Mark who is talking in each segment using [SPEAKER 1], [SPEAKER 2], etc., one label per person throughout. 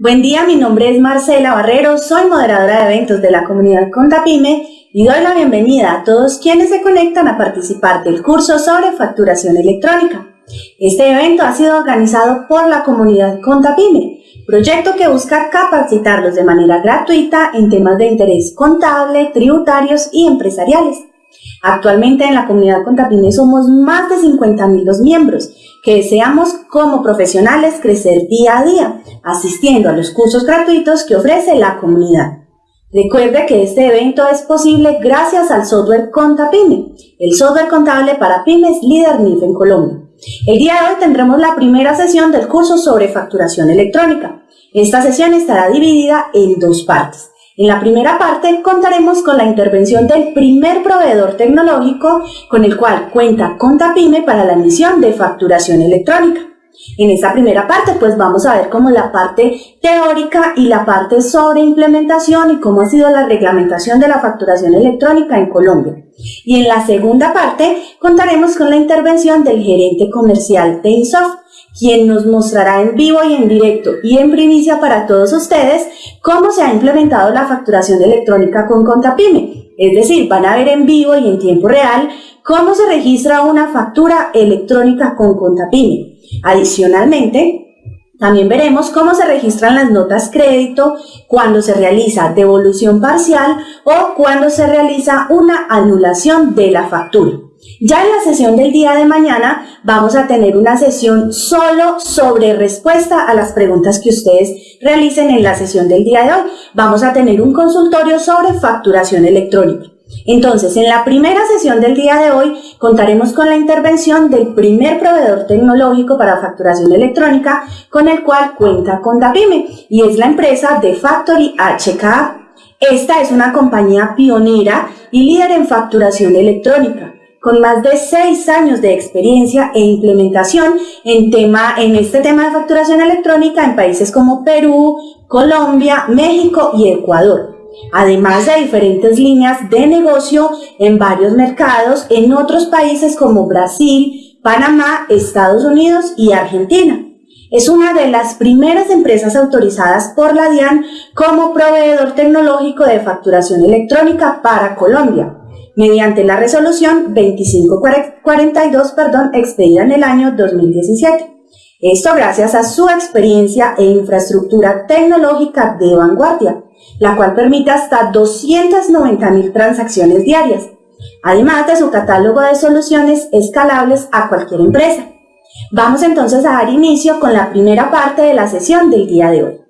[SPEAKER 1] Buen día, mi nombre es Marcela Barrero, soy moderadora de eventos de la comunidad Contapime y doy la bienvenida a todos quienes se conectan a participar del curso sobre facturación electrónica. Este evento ha sido organizado por la comunidad Contapime, proyecto que busca capacitarlos de manera gratuita en temas de interés contable, tributarios y empresariales. Actualmente en la comunidad Contapime somos más de 50.000 los miembros que deseamos como profesionales crecer día a día, asistiendo a los cursos gratuitos que ofrece la comunidad. Recuerde que este evento es posible gracias al software Contapime, el software contable para pymes líder NIF en Colombia. El día de hoy tendremos la primera sesión del curso sobre facturación electrónica. Esta sesión estará dividida en dos partes. En la primera parte contaremos con la intervención del primer proveedor tecnológico con el cual cuenta Contapime para la emisión de facturación electrónica. En esta primera parte pues vamos a ver cómo la parte teórica y la parte sobre implementación y cómo ha sido la reglamentación de la facturación electrónica en Colombia. Y en la segunda parte contaremos con la intervención del gerente comercial de Insoft quien nos mostrará en vivo y en directo y en primicia para todos ustedes cómo se ha implementado la facturación electrónica con Contapime. Es decir, van a ver en vivo y en tiempo real cómo se registra una factura electrónica con Contapime. Adicionalmente, también veremos cómo se registran las notas crédito cuando se realiza devolución parcial o cuando se realiza una anulación de la factura. Ya en la sesión del día de mañana vamos a tener una sesión solo sobre respuesta a las preguntas que ustedes realicen en la sesión del día de hoy. Vamos a tener un consultorio sobre facturación electrónica. Entonces, en la primera sesión del día de hoy contaremos con la intervención del primer proveedor tecnológico para facturación electrónica con el cual cuenta Contapime y es la empresa de Factory HK. Esta es una compañía pionera y líder en facturación electrónica con más de seis años de experiencia e implementación en, tema, en este tema de facturación electrónica en países como Perú, Colombia, México y Ecuador. Además de diferentes líneas de negocio en varios mercados en otros países como Brasil, Panamá, Estados Unidos y Argentina. Es una de las primeras empresas autorizadas por la DIAN como proveedor tecnológico de facturación electrónica para Colombia mediante la resolución 2542, perdón, expedida en el año 2017. Esto gracias a su experiencia e infraestructura tecnológica de vanguardia, la cual permite hasta 290.000 transacciones diarias, además de su catálogo de soluciones escalables a cualquier empresa. Vamos entonces a dar inicio con la primera parte de la sesión del día de hoy.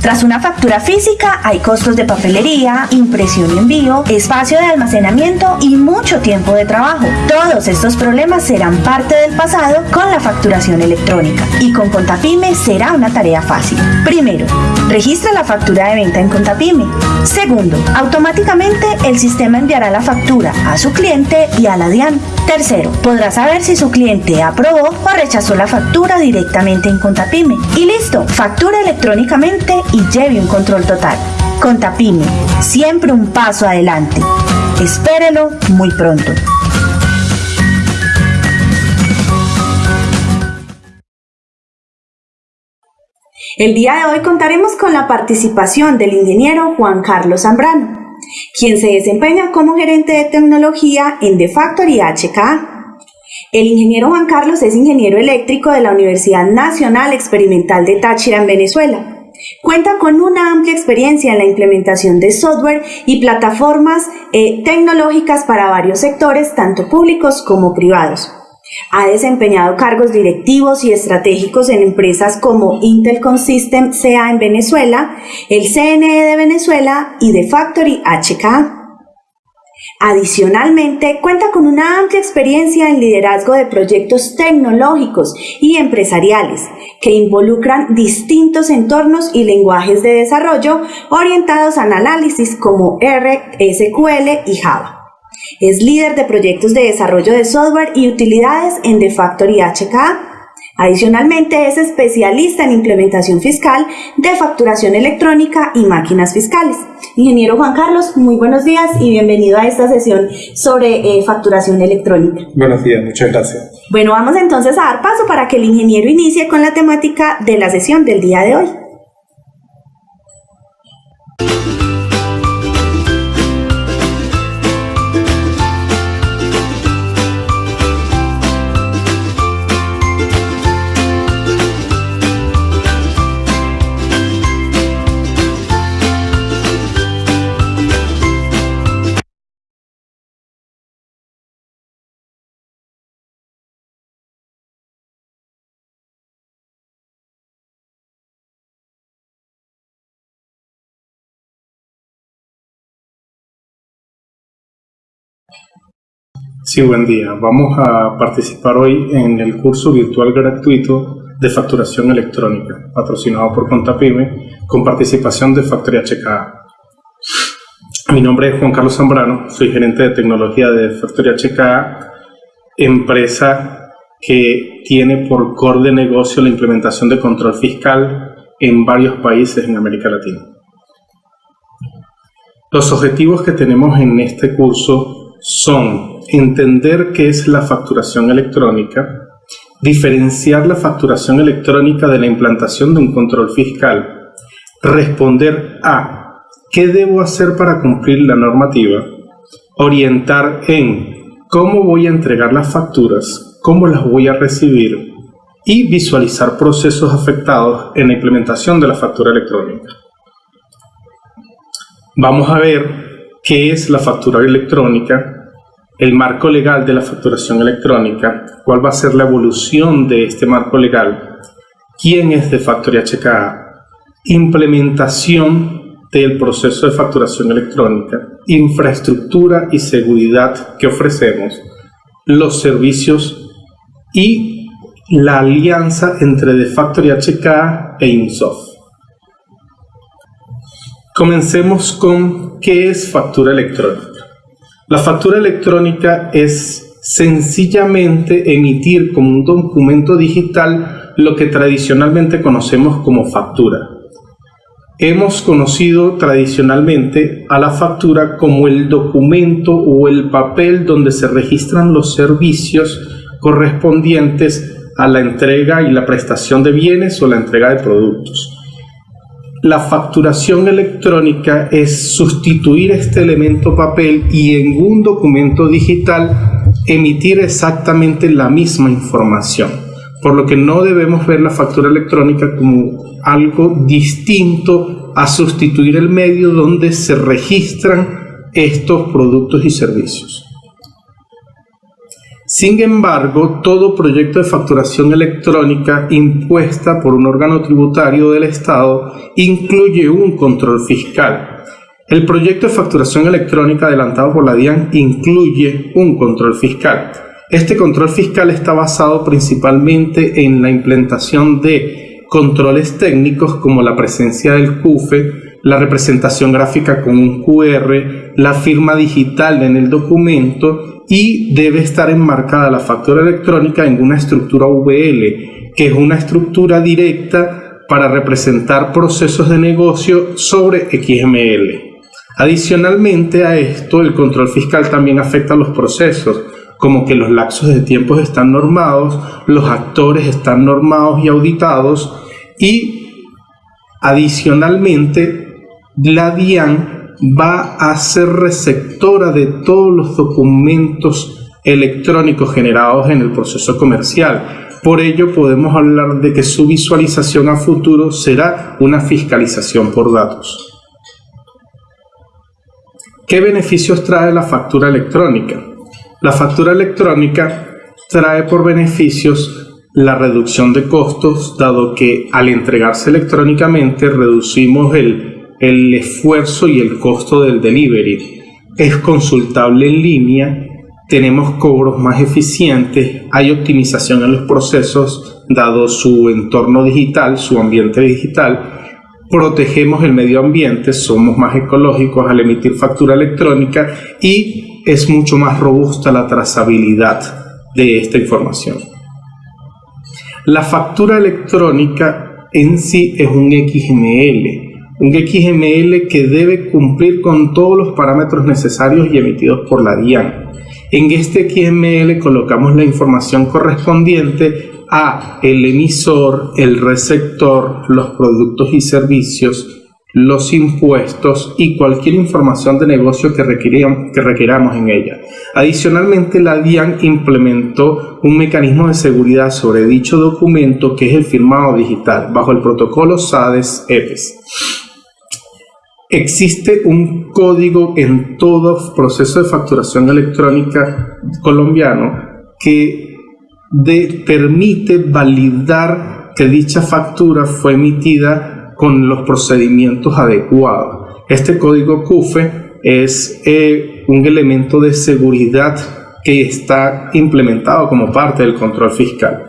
[SPEAKER 2] Tras una factura física hay costos de papelería, impresión y envío, espacio de almacenamiento y mucho tiempo de trabajo. Todos estos problemas serán parte del pasado con la facturación electrónica y con Contapime será una tarea fácil. Primero, registra la factura de venta en Contapime. Segundo, automáticamente el sistema enviará la factura a su cliente y a la DIAN. Tercero, podrá saber si su cliente aprobó o rechazó la factura directamente en Contapime. Y listo, factura electrónicamente y lleve un control total. Contapime, siempre un paso adelante. Espérelo muy pronto.
[SPEAKER 1] El día de hoy contaremos con la participación del ingeniero Juan Carlos Zambrano quien se desempeña como gerente de tecnología en The Factory HK. El ingeniero Juan Carlos es ingeniero eléctrico de la Universidad Nacional Experimental de Táchira en Venezuela. Cuenta con una amplia experiencia en la implementación de software y plataformas eh, tecnológicas para varios sectores, tanto públicos como privados. Ha desempeñado cargos directivos y estratégicos en empresas como Intel Consystem CA en Venezuela, el CNE de Venezuela y The Factory HK. Adicionalmente, cuenta con una amplia experiencia en liderazgo de proyectos tecnológicos y empresariales que involucran distintos entornos y lenguajes de desarrollo orientados al análisis como R, SQL y Java. Es líder de proyectos de desarrollo de software y utilidades en The Factory HK. Adicionalmente es especialista en implementación fiscal de facturación electrónica y máquinas fiscales. Ingeniero Juan Carlos, muy buenos días y bienvenido a esta sesión sobre eh, facturación electrónica.
[SPEAKER 3] Buenos días, muchas gracias.
[SPEAKER 1] Bueno, vamos entonces a dar paso para que el ingeniero inicie con la temática de la sesión del día de hoy.
[SPEAKER 3] Sí, buen día. Vamos a participar hoy en el curso virtual gratuito de facturación electrónica, patrocinado por Contapyme, con participación de Factoría HKA. Mi nombre es Juan Carlos Zambrano, soy gerente de tecnología de Factoría HKA, empresa que tiene por core de negocio la implementación de control fiscal en varios países en América Latina. Los objetivos que tenemos en este curso son entender qué es la facturación electrónica, diferenciar la facturación electrónica de la implantación de un control fiscal, responder a qué debo hacer para cumplir la normativa, orientar en cómo voy a entregar las facturas, cómo las voy a recibir y visualizar procesos afectados en la implementación de la factura electrónica. Vamos a ver qué es la factura electrónica, el marco legal de la facturación electrónica, cuál va a ser la evolución de este marco legal, quién es de HKA, implementación del proceso de facturación electrónica, infraestructura y seguridad que ofrecemos, los servicios y la alianza entre de Factory HKA e INSOFT. Comencemos con qué es factura electrónica. La factura electrónica es sencillamente emitir como un documento digital lo que tradicionalmente conocemos como factura. Hemos conocido tradicionalmente a la factura como el documento o el papel donde se registran los servicios correspondientes a la entrega y la prestación de bienes o la entrega de productos. La facturación electrónica es sustituir este elemento papel y en un documento digital emitir exactamente la misma información. Por lo que no debemos ver la factura electrónica como algo distinto a sustituir el medio donde se registran estos productos y servicios. Sin embargo, todo proyecto de facturación electrónica impuesta por un órgano tributario del Estado incluye un control fiscal. El proyecto de facturación electrónica adelantado por la DIAN incluye un control fiscal. Este control fiscal está basado principalmente en la implementación de controles técnicos como la presencia del CUFE, la representación gráfica con un QR, la firma digital en el documento y debe estar enmarcada la factura electrónica en una estructura VL, que es una estructura directa para representar procesos de negocio sobre XML. Adicionalmente a esto, el control fiscal también afecta a los procesos, como que los lapsos de tiempo están normados, los actores están normados y auditados y adicionalmente la DIAN va a ser receptora de todos los documentos electrónicos generados en el proceso comercial. Por ello podemos hablar de que su visualización a futuro será una fiscalización por datos. ¿Qué beneficios trae la factura electrónica? La factura electrónica trae por beneficios la reducción de costos, dado que al entregarse electrónicamente reducimos el el esfuerzo y el costo del delivery. Es consultable en línea, tenemos cobros más eficientes, hay optimización en los procesos dado su entorno digital, su ambiente digital, protegemos el medio ambiente, somos más ecológicos al emitir factura electrónica y es mucho más robusta la trazabilidad de esta información. La factura electrónica en sí es un XML, un XML que debe cumplir con todos los parámetros necesarios y emitidos por la DIAN. En este XML colocamos la información correspondiente a el emisor, el receptor, los productos y servicios, los impuestos y cualquier información de negocio que, que en ella. Adicionalmente, la DIAN implementó un mecanismo de seguridad sobre dicho documento que es el firmado digital bajo el protocolo SADES-EPES. Existe un código en todo proceso de facturación electrónica colombiano que permite validar que dicha factura fue emitida con los procedimientos adecuados. Este código CUFE es eh, un elemento de seguridad que está implementado como parte del control fiscal.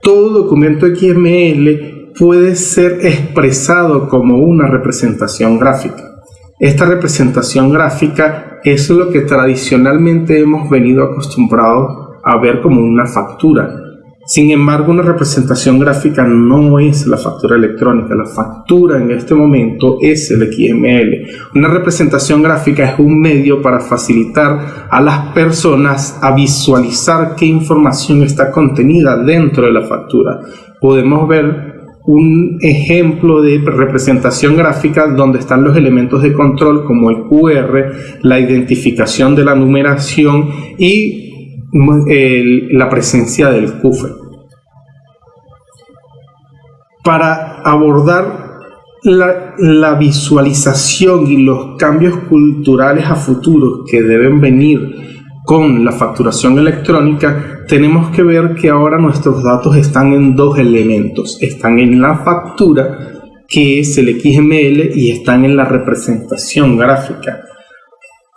[SPEAKER 3] Todo documento XML puede ser expresado como una representación gráfica. Esta representación gráfica es lo que tradicionalmente hemos venido acostumbrados a ver como una factura, sin embargo, una representación gráfica no es la factura electrónica. La factura en este momento es el XML. Una representación gráfica es un medio para facilitar a las personas a visualizar qué información está contenida dentro de la factura. Podemos ver un ejemplo de representación gráfica donde están los elementos de control como el QR, la identificación de la numeración y la presencia del CUFE. Para abordar la, la, visualización y los cambios culturales a futuro que deben venir con la facturación electrónica, tenemos que ver que ahora nuestros datos están en dos elementos. Están en la factura, que es el XML, y están en la representación gráfica.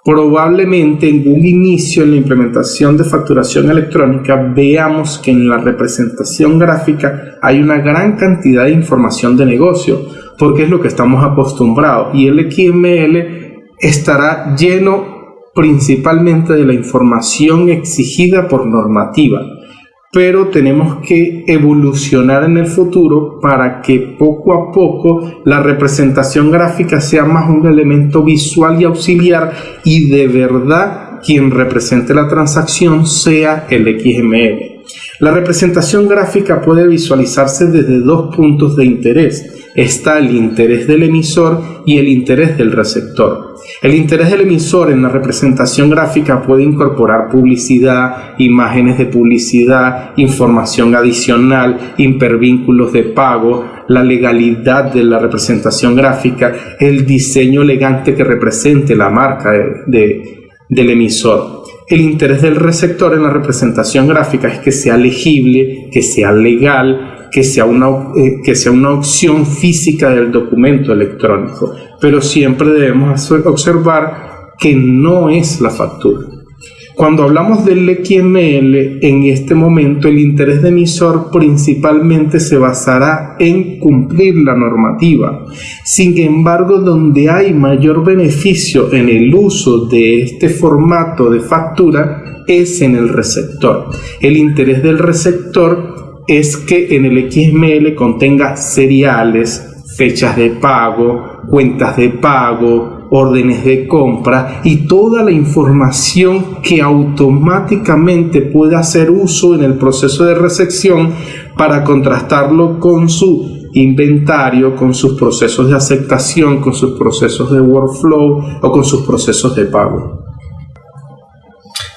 [SPEAKER 3] Probablemente en un inicio en la implementación de facturación electrónica veamos que en la representación gráfica hay una gran cantidad de información de negocio, porque es lo que estamos acostumbrados y el XML estará lleno principalmente de la información exigida por normativa pero tenemos que evolucionar en el futuro para que poco a poco la representación gráfica sea más un elemento visual y auxiliar y de verdad quien represente la transacción sea el XML. La representación gráfica puede visualizarse desde dos puntos de interés. Está el interés del emisor y el interés del receptor. El interés del emisor en la representación gráfica puede incorporar publicidad, imágenes de publicidad, información adicional, hipervínculos de pago, la legalidad de la representación gráfica, el diseño elegante que represente la marca del emisor. El interés del receptor en la representación gráfica es que sea legible, que sea legal, que sea, una, eh, que sea una opción física del documento electrónico, pero siempre debemos observar que no es la factura. Cuando hablamos del XML, en este momento el interés de emisor principalmente se basará en cumplir la normativa. Sin embargo, donde hay mayor beneficio en el uso de este formato de factura es en el receptor. El interés del receptor es que en el XML contenga seriales, fechas de pago, cuentas de pago, órdenes de compra y toda la información que automáticamente puede hacer uso en el proceso de recepción para contrastarlo con su inventario, con sus procesos de aceptación, con sus procesos de workflow o con sus procesos de pago.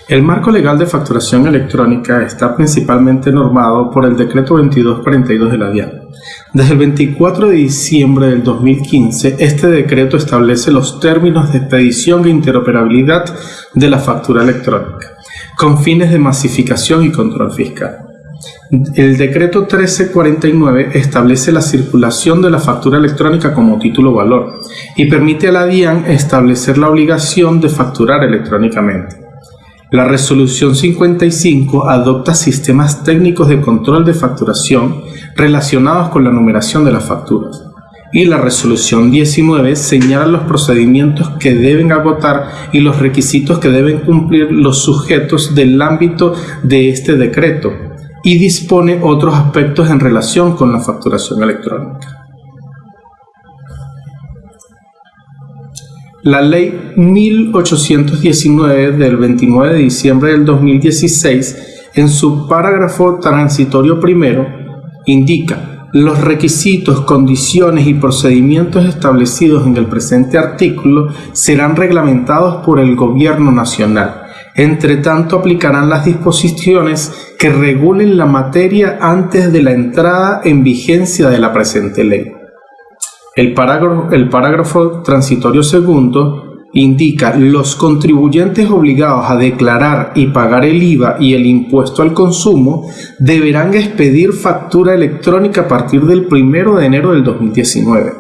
[SPEAKER 3] El marco legal de facturación electrónica está principalmente normado por el Decreto 2242 de la DIAN. Desde el 24 de diciembre del 2015, este decreto establece los términos de expedición e interoperabilidad de la factura electrónica, con fines de masificación y control fiscal. El decreto 1349 establece la circulación de la factura electrónica como título valor y permite a la DIAN establecer la obligación de facturar electrónicamente. La resolución 55 adopta sistemas técnicos de control de facturación relacionados con la numeración de las facturas. Y la resolución 19 señala los procedimientos que deben agotar y los requisitos que deben cumplir los sujetos del ámbito de este decreto y dispone otros aspectos en relación con la facturación electrónica. La ley 1819 del 29 de diciembre del 2016, en su parágrafo transitorio primero, indica los requisitos, condiciones y procedimientos establecidos en el presente artículo serán reglamentados por el Gobierno Nacional. Entre tanto, aplicarán las disposiciones que regulen la materia antes de la entrada en vigencia de la presente ley. El parágrafo, transitorio segundo indica los contribuyentes obligados a declarar y pagar el IVA y el impuesto al consumo deberán expedir factura electrónica a partir del 1 de enero del 2019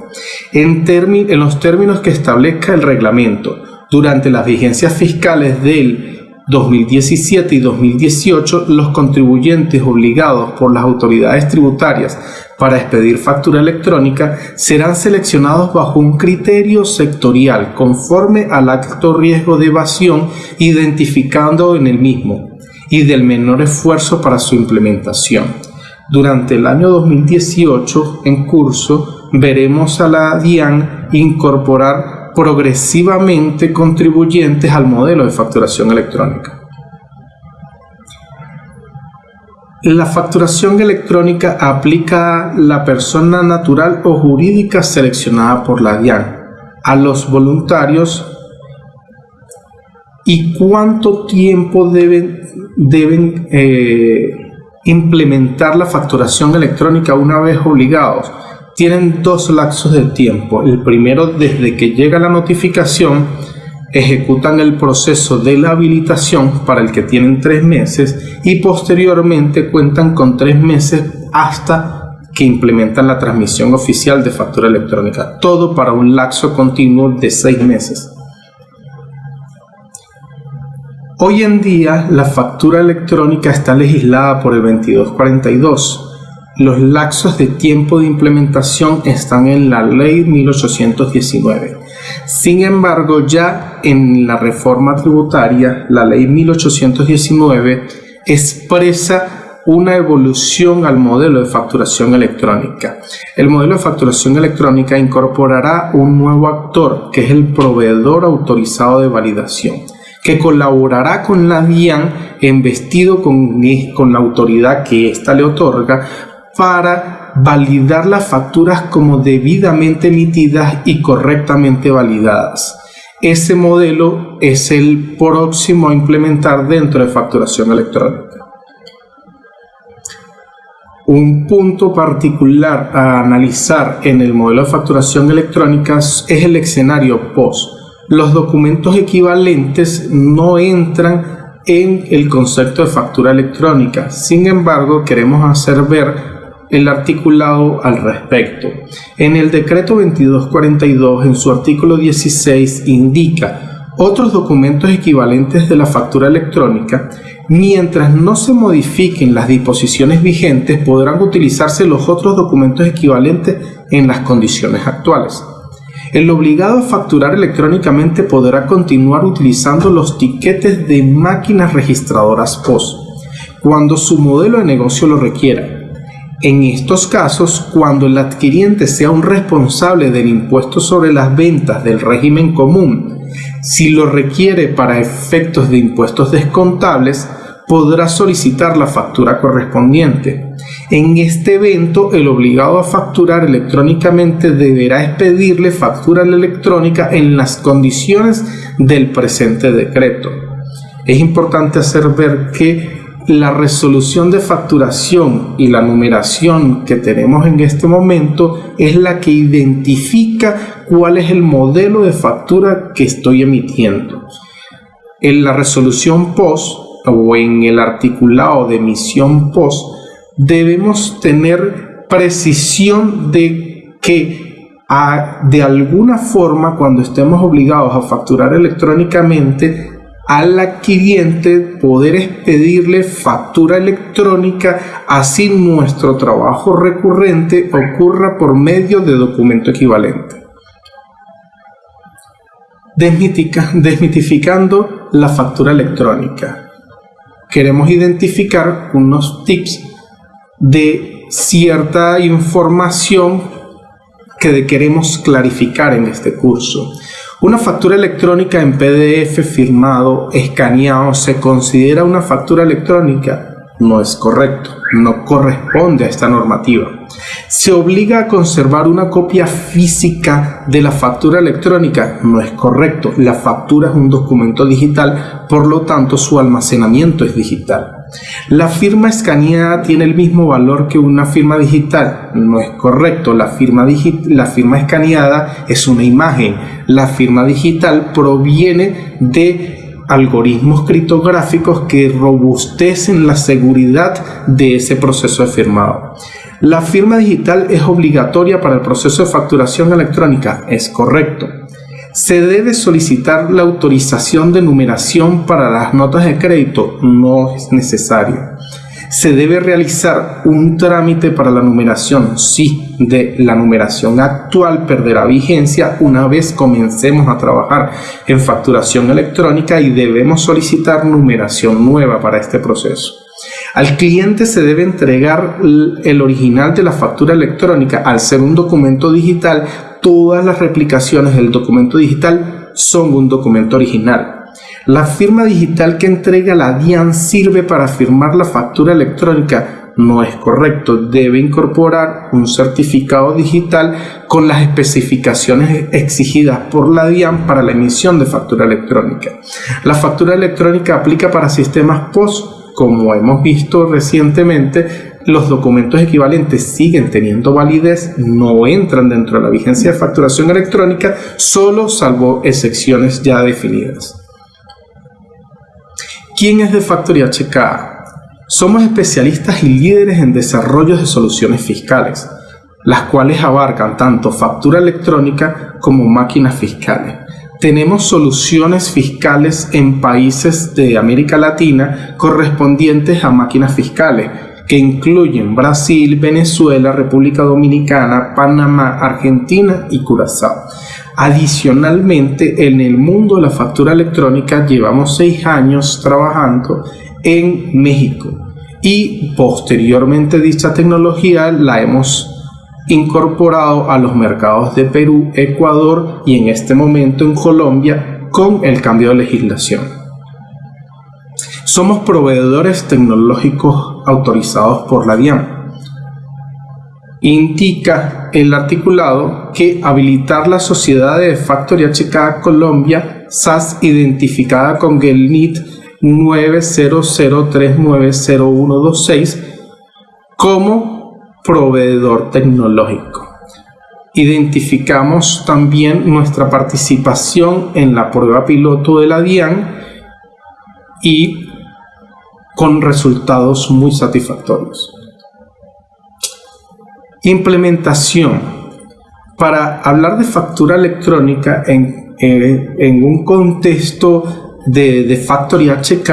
[SPEAKER 3] en, en los términos que establezca el reglamento. Durante las vigencias fiscales del 2017 y 2018, los contribuyentes obligados por las autoridades tributarias para expedir factura electrónica serán seleccionados bajo un criterio sectorial conforme al acto riesgo de evasión identificando en el mismo y del menor esfuerzo para su implementación. Durante el año 2018 en curso veremos a la DIAN incorporar progresivamente contribuyentes al modelo de facturación electrónica. La facturación electrónica aplica a la persona natural o jurídica seleccionada por la DIAN, a los voluntarios y cuánto tiempo deben, eh, implementar la facturación electrónica una vez obligados tienen dos lapsos de tiempo. El primero, desde que llega la notificación, ejecutan el proceso de la habilitación para el que tienen tres meses y posteriormente cuentan con tres meses hasta que implementan la transmisión oficial de factura electrónica. Todo para un lapso continuo de seis meses. Hoy en día la factura electrónica está legislada por el 2242 los laxos de tiempo de implementación están en la ley 1819. Sin embargo, ya en la reforma tributaria, la ley 1819 expresa una evolución al modelo de facturación electrónica. El modelo de facturación electrónica incorporará un nuevo actor, que es el proveedor autorizado de validación que colaborará con la DIAN investido con, con la autoridad que ésta le otorga para validar las facturas como debidamente emitidas y correctamente validadas. Ese modelo es el próximo a implementar dentro de facturación electrónica. Un punto particular a analizar en el modelo de facturación electrónica es el escenario POST. Los documentos equivalentes no entran en el concepto de factura electrónica. Sin embargo, queremos hacer ver el articulado al respecto. En el decreto 2242, en su artículo 16, indica otros documentos equivalentes de la factura electrónica, mientras no se modifiquen las disposiciones vigentes, podrán utilizarse los otros documentos equivalentes en las condiciones actuales. El obligado a facturar electrónicamente podrá continuar utilizando los tiquetes de máquinas registradoras POS cuando su modelo de negocio lo requiera en estos casos, cuando el adquiriente sea un responsable del impuesto sobre las ventas del régimen común, si lo requiere para efectos de impuestos descontables, podrá solicitar la factura correspondiente. En este evento, el obligado a facturar electrónicamente deberá expedirle factura electrónica en las condiciones del presente decreto. Es importante hacer ver que la resolución de facturación y la numeración que tenemos en este momento es la que identifica cuál es el modelo de factura que estoy emitiendo. En la resolución POST o en el articulado de emisión POST debemos tener precisión de que de alguna forma cuando estemos obligados a facturar electrónicamente al adquiriente poder expedirle factura electrónica, así nuestro trabajo recurrente ocurra por medio de documento equivalente. desmitificando la factura electrónica. Queremos identificar unos tips de cierta información que queremos clarificar en este curso. Una factura electrónica en PDF firmado, escaneado, ¿se considera una factura electrónica? No es correcto, no corresponde a esta normativa. ¿Se obliga a conservar una copia física de la factura electrónica? No es correcto, la factura es un documento digital, por lo tanto su almacenamiento es digital. La firma escaneada tiene el mismo valor que una firma digital. No es correcto. La firma, la firma escaneada es una imagen. La firma digital proviene de algoritmos criptográficos que robustecen la seguridad de ese proceso de firmado. La firma digital es obligatoria para el proceso de facturación electrónica. Es correcto se debe solicitar la autorización de numeración para las notas de crédito. No es necesario. Se debe realizar un trámite para la numeración. Sí, de la numeración actual perderá vigencia una vez comencemos a trabajar en facturación electrónica y debemos solicitar numeración nueva para este proceso. Al cliente se debe entregar el original de la factura electrónica al ser un documento digital todas las replicaciones del documento digital son un documento original. La firma digital que entrega la DIAN sirve para firmar la factura electrónica. No es correcto, debe incorporar un certificado digital con las especificaciones exigidas por la DIAN para la emisión de factura electrónica. La factura electrónica aplica para sistemas POS como hemos visto recientemente, los documentos equivalentes siguen teniendo validez, no entran dentro de la vigencia de facturación electrónica, solo salvo excepciones ya definidas. ¿Quién es de Factory HK? Somos especialistas y líderes en desarrollo de soluciones fiscales, las cuales abarcan tanto factura electrónica como máquinas fiscales tenemos soluciones fiscales en países de América Latina correspondientes a máquinas fiscales, que incluyen Brasil, Venezuela, República Dominicana, Panamá, Argentina y Curazao. Adicionalmente, en el mundo de la factura electrónica llevamos seis años trabajando en México y posteriormente dicha tecnología la hemos incorporado a los mercados de Perú, Ecuador y en este momento en Colombia con el cambio de legislación. Somos proveedores tecnológicos autorizados por la DIAN. Indica el articulado que habilitar la sociedad de Factory HK Colombia SAS identificada con el NIT 900390126 como proveedor tecnológico. Identificamos también nuestra participación en la prueba piloto de la DIAN y con resultados muy satisfactorios. Implementación. Para hablar de factura electrónica en, eh, un contexto de, de Factory HK,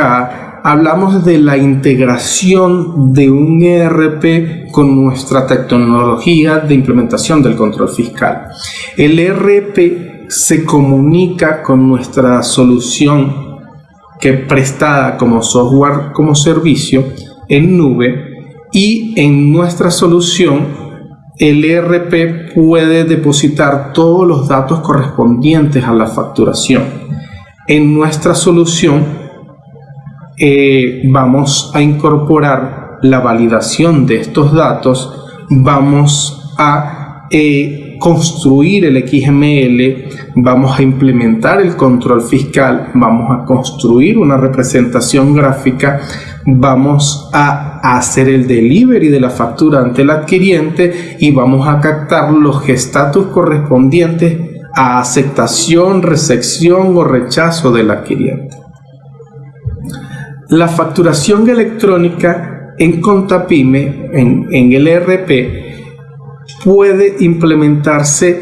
[SPEAKER 3] hablamos de la integración de un ERP con nuestra tecnología de implementación del control fiscal. El ERP se comunica con nuestra solución que prestada como software como servicio en nube y en nuestra solución el ERP puede depositar todos los datos correspondientes a la facturación. En nuestra solución eh, vamos a incorporar la validación de estos datos, vamos a eh, construir el XML, vamos a implementar el control fiscal, vamos a construir una representación gráfica, vamos a hacer el delivery de la factura ante el adquiriente y vamos a captar los estatus correspondientes a aceptación, recepción o rechazo del adquiriente. La facturación electrónica en Contapyme, en, en el ERP, puede implementarse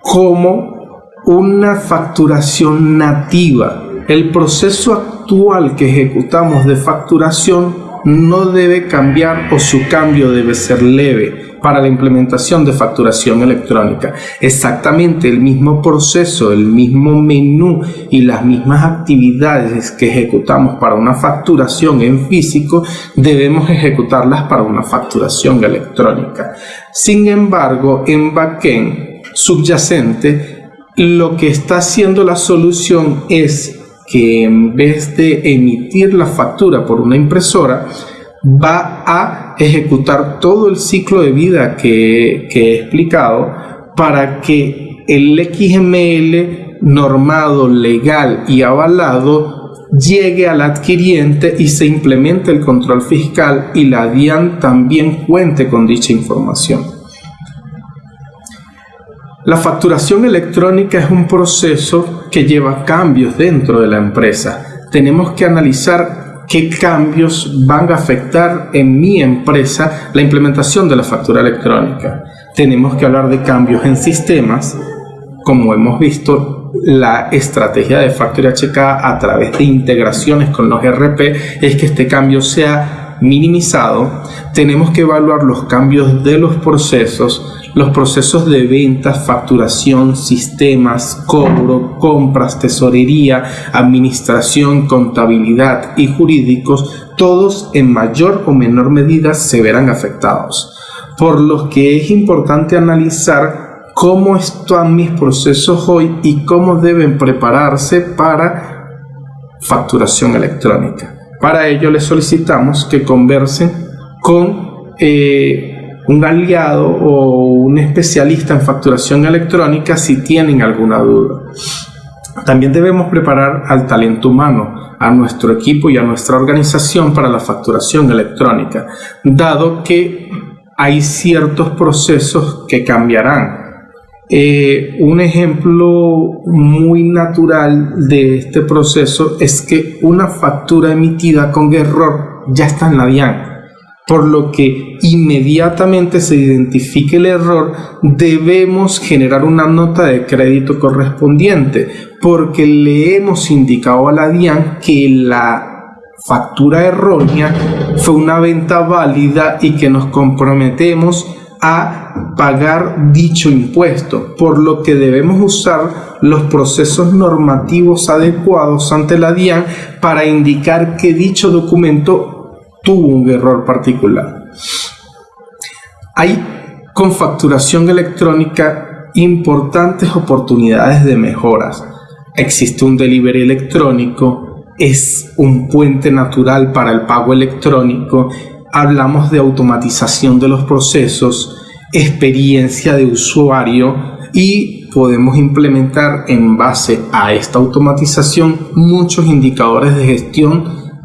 [SPEAKER 3] como una facturación nativa. El proceso actual que ejecutamos de facturación no debe cambiar o su cambio debe ser leve para la implementación de facturación electrónica. Exactamente el mismo proceso, el mismo menú y las mismas actividades que ejecutamos para una facturación en físico, debemos ejecutarlas para una facturación electrónica. Sin embargo, en backend subyacente lo que está haciendo la solución es que en vez de emitir la factura por una impresora, va a ejecutar todo el ciclo de vida que, que he explicado para que el XML normado, legal y avalado llegue al adquiriente y se implemente el control fiscal y la DIAN también cuente con dicha información. La facturación electrónica es un proceso que lleva cambios dentro de la empresa. Tenemos que analizar qué cambios van a afectar en mi empresa la implementación de la factura electrónica. Tenemos que hablar de cambios en sistemas, como hemos visto, la estrategia de Factory HK a través de integraciones con los RP es que este cambio sea minimizado. Tenemos que evaluar los cambios de los procesos, los procesos de ventas, facturación, sistemas, cobro, compras, tesorería, administración, contabilidad y jurídicos, todos en mayor o menor medida se verán afectados. Por lo que es importante analizar cómo están mis procesos hoy y cómo deben prepararse para facturación electrónica. Para ello les solicitamos que conversen con eh, un aliado o un especialista en facturación electrónica si tienen alguna duda. También debemos preparar al talento humano, a nuestro equipo y a nuestra organización para la facturación electrónica, dado que hay ciertos procesos que cambiarán eh, un ejemplo muy natural de este proceso es que una factura emitida con error ya está en la DIAN, por lo que inmediatamente se identifique el error debemos generar una nota de crédito correspondiente porque le hemos indicado a la DIAN que la factura errónea fue una venta válida y que nos comprometemos a pagar dicho impuesto, por lo que debemos usar los procesos normativos adecuados ante la DIAN para indicar que dicho documento tuvo un error particular. Hay con facturación electrónica importantes oportunidades de mejoras. Existe un delivery electrónico, es un puente natural para el pago electrónico hablamos de automatización de los procesos, experiencia de usuario y podemos implementar en base a esta automatización muchos indicadores de gestión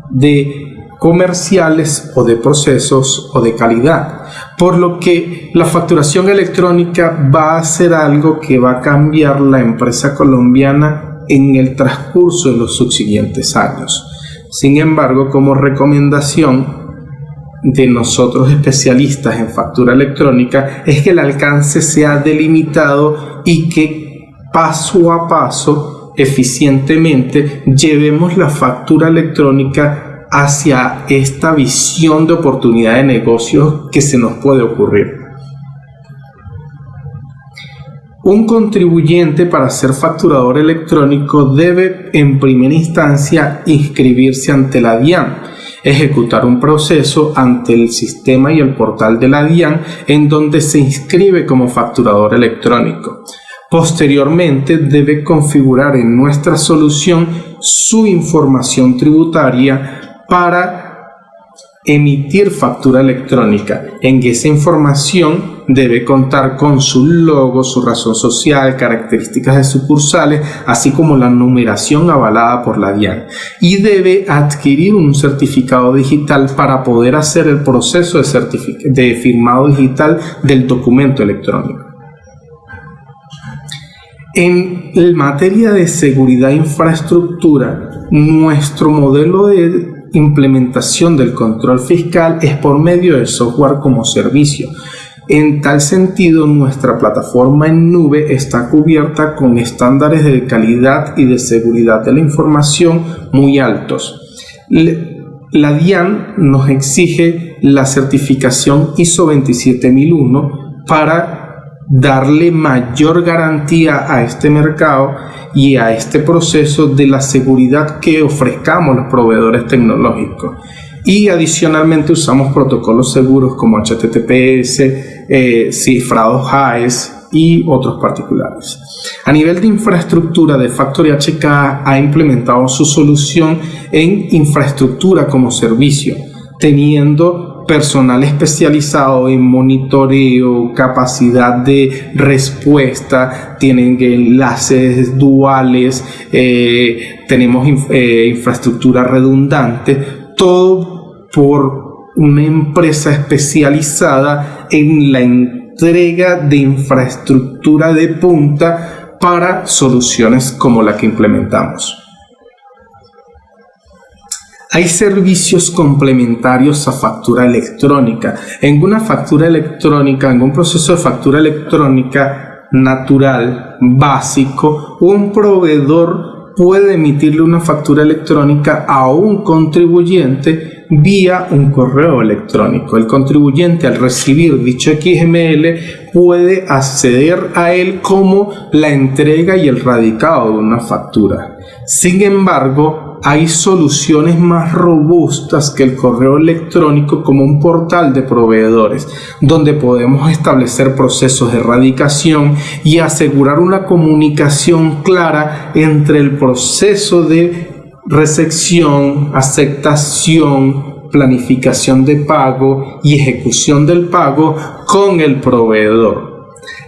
[SPEAKER 3] de comerciales o de procesos o de calidad. Por lo que la facturación electrónica va a ser algo que va a cambiar la empresa colombiana en el transcurso de los subsiguientes años. Sin embargo, como recomendación, de nosotros especialistas en factura electrónica es que el alcance sea delimitado y que paso a paso, eficientemente, llevemos la factura electrónica hacia esta visión de oportunidad de negocio que se nos puede ocurrir. Un contribuyente para ser facturador electrónico debe en primera instancia inscribirse ante la DIAN ejecutar un proceso ante el sistema y el portal de la DIAN en donde se inscribe como facturador electrónico. Posteriormente debe configurar en nuestra solución su información tributaria para emitir factura electrónica. En esa información debe contar con su logo, su razón social, características de sucursales, así como la numeración avalada por la DIAN. Y debe adquirir un certificado digital para poder hacer el proceso de, de firmado digital del documento electrónico. En materia de seguridad e infraestructura, nuestro modelo de implementación del control fiscal es por medio del software como servicio. En tal sentido, nuestra plataforma en nube está cubierta con estándares de calidad y de seguridad de la información muy altos. La DIAN nos exige la certificación ISO 27001 para darle mayor garantía a este mercado y a este proceso de la seguridad que ofrezcamos los proveedores tecnológicos. Y adicionalmente usamos protocolos seguros como HTTPS, eh, cifrados HAES y otros particulares. A nivel de infraestructura, de Factory HK ha implementado su solución en infraestructura como servicio, teniendo personal especializado en monitoreo, capacidad de respuesta, tienen enlaces duales, eh, tenemos eh, infraestructura redundante, todo por una empresa especializada en la entrega de infraestructura de punta para soluciones como la que implementamos. Hay servicios complementarios a factura electrónica. En una factura electrónica, en un proceso de factura electrónica natural, básico, un proveedor puede emitirle una factura electrónica a un contribuyente vía un correo electrónico. El contribuyente al recibir dicho XML puede acceder a él como la entrega y el radicado de una factura. Sin embargo, hay soluciones más robustas que el correo electrónico como un portal de proveedores, donde podemos establecer procesos de erradicación y asegurar una comunicación clara entre el proceso de recepción, aceptación, planificación de pago y ejecución del pago con el proveedor.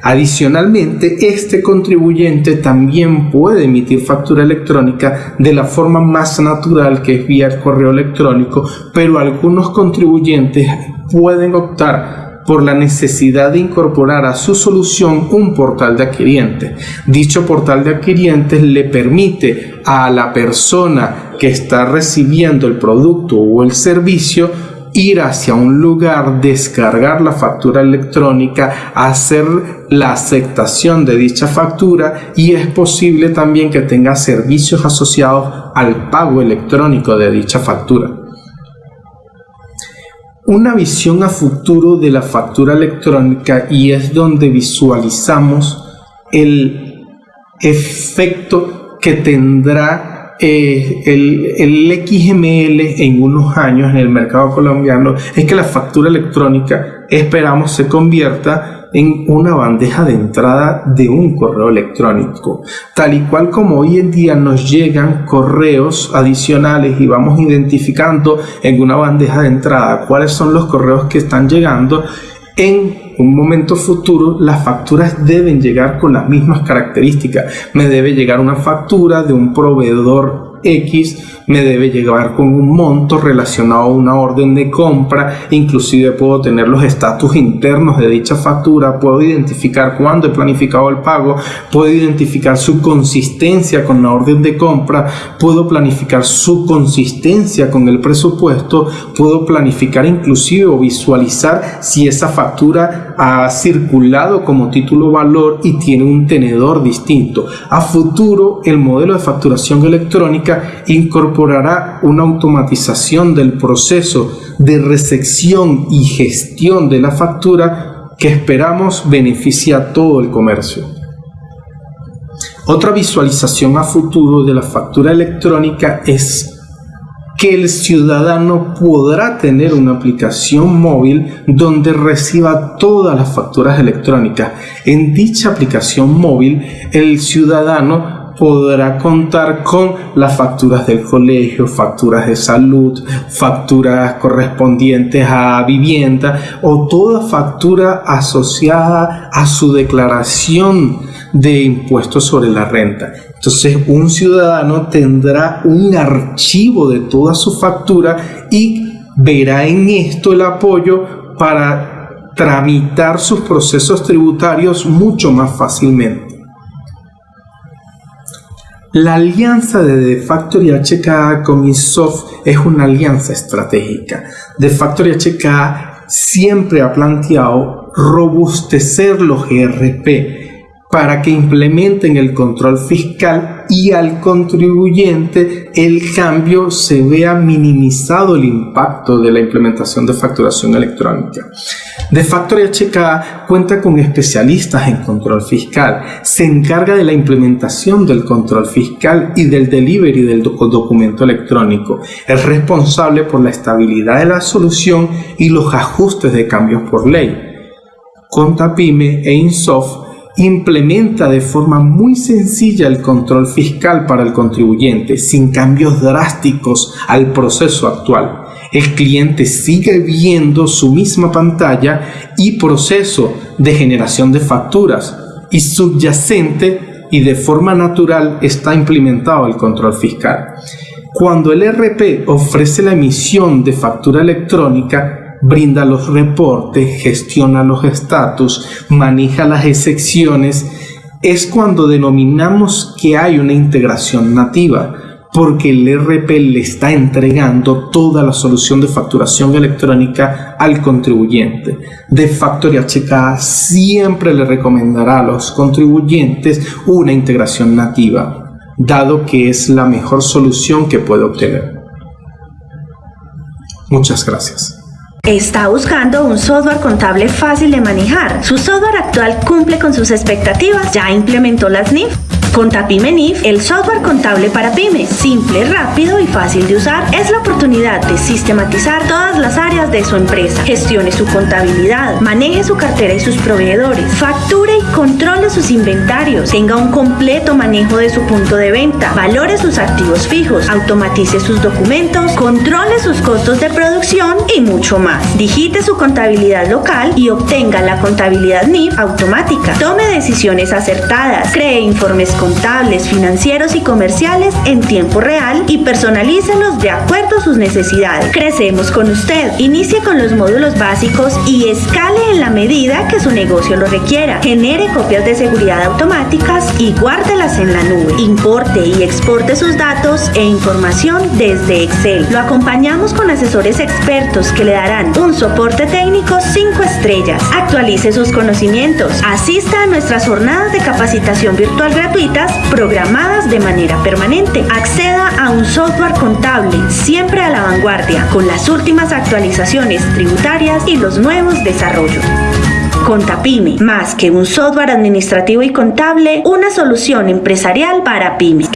[SPEAKER 3] Adicionalmente, este contribuyente también puede emitir factura electrónica de la forma más natural que es vía correo electrónico, pero algunos contribuyentes pueden optar por la necesidad de incorporar a su solución un portal de adquirientes. Dicho portal de adquirientes le permite a la persona que está recibiendo el producto o el servicio ir hacia un lugar, descargar la factura electrónica, hacer la aceptación de dicha factura y es posible también que tenga servicios asociados al pago electrónico de dicha factura. Una visión a futuro de la factura electrónica y es donde visualizamos el efecto que tendrá eh, el, XML en unos años en el mercado colombiano. Es que la factura electrónica esperamos se convierta en una bandeja de entrada de un correo electrónico. Tal y cual como hoy en día nos llegan correos adicionales y vamos identificando en una bandeja de entrada cuáles son los correos que están llegando, en un momento futuro las facturas deben llegar con las mismas características. Me debe llegar una factura de un proveedor X me debe llegar con un monto relacionado a una orden de compra, inclusive puedo tener los estatus internos de dicha factura, puedo identificar cuándo he planificado el pago, puedo identificar su consistencia con la orden de compra, puedo planificar su consistencia con el presupuesto, puedo planificar inclusive o visualizar si esa factura ha circulado como título valor y tiene un tenedor distinto. A futuro, el modelo de facturación electrónica incorpora una automatización del proceso de recepción y gestión de la factura que esperamos beneficie a todo el comercio. Otra visualización a futuro de la factura electrónica es que el ciudadano podrá tener una aplicación móvil donde reciba todas las facturas electrónicas. En dicha aplicación móvil, el ciudadano podrá contar con las facturas del colegio, facturas de salud, facturas correspondientes a vivienda o toda factura asociada a su declaración de impuestos sobre la renta. Entonces un ciudadano tendrá un archivo de toda su factura y verá en esto el apoyo para tramitar sus procesos tributarios mucho más fácilmente. La alianza de The Factory HK con Insoft es una alianza estratégica. The Factory HK siempre ha planteado robustecer los ERP para que implementen el control fiscal y al contribuyente el cambio se vea minimizado el impacto de la implementación de facturación electrónica. De Factory HK cuenta con especialistas en control fiscal, se encarga de la implementación del control fiscal y del delivery del documento electrónico, es responsable por la estabilidad de la solución y los ajustes de cambios por ley. Contapime e Insoft implementa de forma muy sencilla el control fiscal para el contribuyente, sin cambios drásticos al proceso actual. El cliente sigue viendo su misma pantalla y proceso de generación de facturas y subyacente y de forma natural está implementado el control fiscal. Cuando el RP ofrece la emisión de factura electrónica, brinda los reportes, gestiona los estatus, maneja las excepciones, es cuando denominamos que hay una integración nativa, porque el RP le está entregando toda la solución de facturación electrónica al contribuyente. De Factory HK siempre le recomendará a los contribuyentes una integración nativa dado que es la mejor solución que puede obtener. Muchas gracias.
[SPEAKER 2] Está buscando un software contable fácil de manejar. Su software actual cumple con sus expectativas. Ya implementó las NIF con NIF, el software contable para pymes, simple, rápido y fácil de usar, es la oportunidad de sistematizar todas las áreas de su empresa. Gestione su contabilidad, maneje su cartera y sus proveedores, facture y controle sus inventarios, tenga un completo manejo de su punto de venta, valore sus activos fijos, automatice sus documentos, controle sus costos de producción y mucho más. Digite su contabilidad local y obtenga la contabilidad NIF automática. Tome decisiones acertadas, cree informes contables, financieros y comerciales en tiempo real y personalícelos de acuerdo a sus necesidades. Crecemos con usted. Inicie con los módulos básicos y escale en la medida que su negocio lo requiera. Genere copias de seguridad automáticas y guárdelas en la nube. Importe y exporte sus datos e información desde Excel. Lo acompañamos con asesores expertos que le darán un soporte técnico 5 estrellas. Actualice sus conocimientos. Asista a nuestras jornadas de capacitación virtual gratuita programadas de manera permanente. Acceda a un software contable siempre a la vanguardia con las últimas actualizaciones tributarias y los nuevos desarrollos. Contapyme, más que un software administrativo y contable, una solución empresarial para pymes.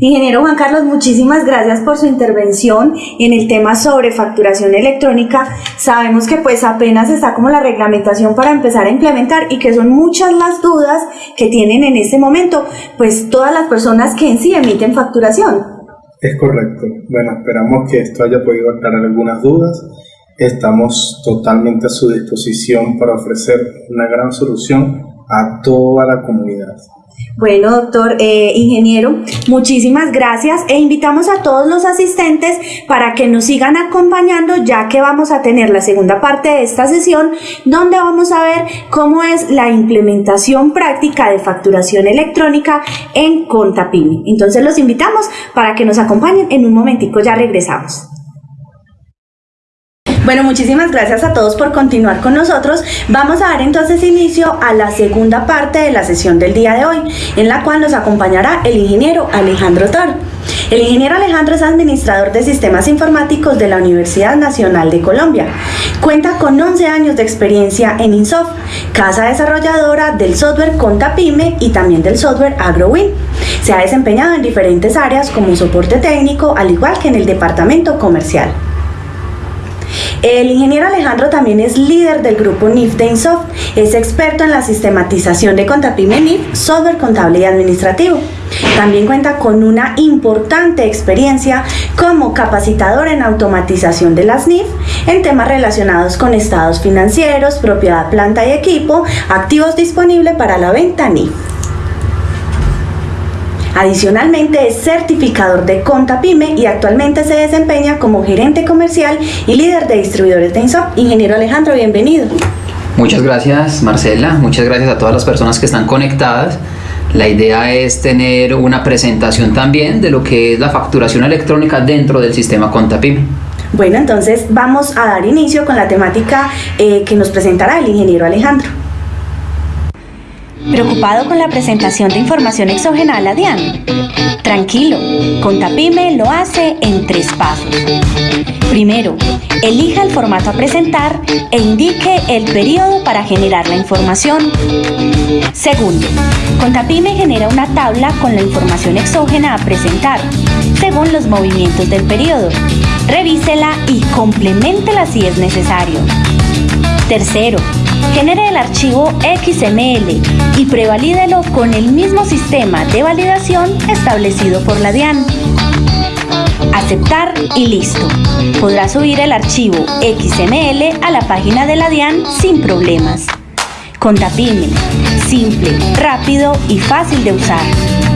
[SPEAKER 1] Ingeniero Juan Carlos, muchísimas gracias por su intervención en el tema sobre facturación electrónica. Sabemos que pues apenas está como la reglamentación para empezar a implementar y que son muchas las dudas que tienen en este momento, pues todas las personas que en sí emiten facturación.
[SPEAKER 3] Es correcto. Bueno, esperamos que esto haya podido aclarar algunas dudas. Estamos totalmente a su disposición para ofrecer una gran solución a toda la comunidad.
[SPEAKER 1] Bueno, doctor eh, ingeniero, muchísimas gracias e invitamos a todos los asistentes para que nos sigan acompañando ya que vamos a tener la segunda parte de esta sesión donde vamos a ver cómo es la implementación práctica de facturación electrónica en Contapini. Entonces los invitamos para que nos acompañen. En un momentico ya regresamos. Bueno, muchísimas gracias a todos por continuar con nosotros. Vamos a dar entonces inicio a la segunda parte de la sesión del día de hoy, en la cual nos acompañará el ingeniero Alejandro Tor. El ingeniero Alejandro es administrador de sistemas informáticos de la Universidad Nacional de Colombia. Cuenta con 11 años de experiencia en Insoft, casa desarrolladora del software Contapyme y también del software AgroWin. Se ha desempeñado en diferentes áreas como soporte técnico, al igual que en el departamento comercial. El ingeniero Alejandro también es líder del grupo NIF de Insoft. Es experto en la sistematización de Contapyme NIF, software contable y administrativo. También cuenta con una importante experiencia como capacitador en automatización de las NIF en temas relacionados con estados financieros, propiedad, planta y equipo, activos disponibles para la venta NIF. Adicionalmente es certificador de Contapyme y actualmente se desempeña como gerente comercial y líder de distribuidores de INSOP. Ingeniero Alejandro, bienvenido.
[SPEAKER 4] Muchas gracias Marcela, muchas gracias a todas las personas que están conectadas. La idea es tener una presentación también de lo que es la facturación electrónica dentro del sistema Contapyme.
[SPEAKER 1] Bueno, entonces vamos a dar inicio con la temática eh, que nos presentará el ingeniero Alejandro.
[SPEAKER 2] ¿Preocupado con la presentación de información exógena a la DIAN? Tranquilo, Contapime lo hace en tres pasos. Primero, elija el formato a presentar e indique el periodo para generar la información. Segundo, Contapime genera una tabla con la información exógena a presentar, según los movimientos del periodo. Revísela y compleméntela si es necesario. Tercero, genere el archivo XML y prevalídelo con el mismo sistema de validación establecido por la DIAN. Aceptar y listo. Podrá subir el archivo XML a la página de la DIAN sin problemas. Contapime, simple, rápido y fácil de usar.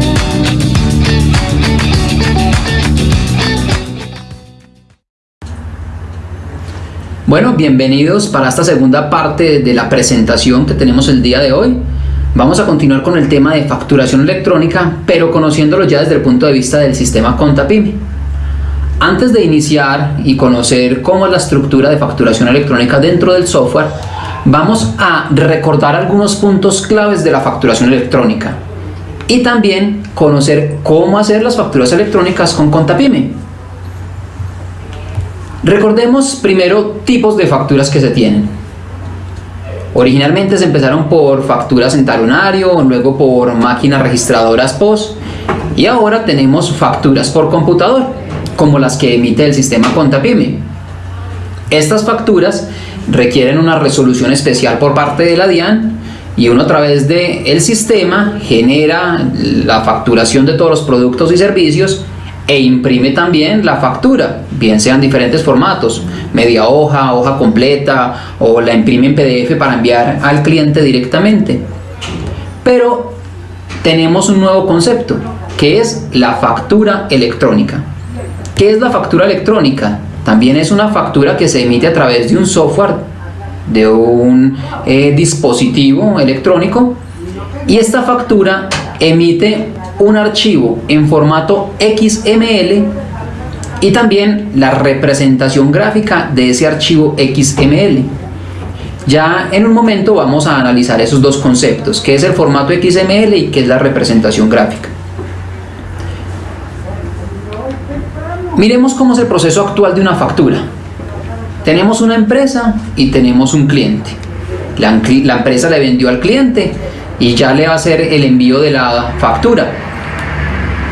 [SPEAKER 4] Bueno, bienvenidos para esta segunda parte de la presentación que tenemos el día de hoy. Vamos a continuar con el tema de facturación electrónica, pero conociéndolo ya desde el punto de vista del sistema Contapime. Antes de iniciar y conocer cómo es la estructura de facturación electrónica dentro del software, vamos a recordar algunos puntos claves de la facturación electrónica y también conocer cómo hacer las facturas electrónicas con Contapime. Recordemos primero tipos de facturas que se tienen. Originalmente se empezaron por facturas en talonario, luego por máquinas registradoras POS y ahora tenemos facturas por computador, como las que emite el sistema Contapime. Estas facturas requieren una resolución especial por parte de la DIAN y uno a través del el sistema genera la facturación de todos los productos y servicios e imprime también la factura, bien sean diferentes formatos, media hoja, hoja completa o la imprime en PDF para enviar al cliente directamente. Pero tenemos un nuevo concepto, que es la factura electrónica. ¿Qué es la factura electrónica? También es una factura que se emite a través de un software, de un eh, dispositivo electrónico y esta factura emite un archivo en formato XML y también la representación gráfica de ese archivo XML. Ya en un momento vamos a analizar esos dos conceptos, qué es el formato XML y qué es la representación gráfica. Miremos cómo es el proceso actual de una factura. Tenemos una empresa y tenemos un cliente. La, la empresa le vendió al cliente y ya le va a hacer el envío de la factura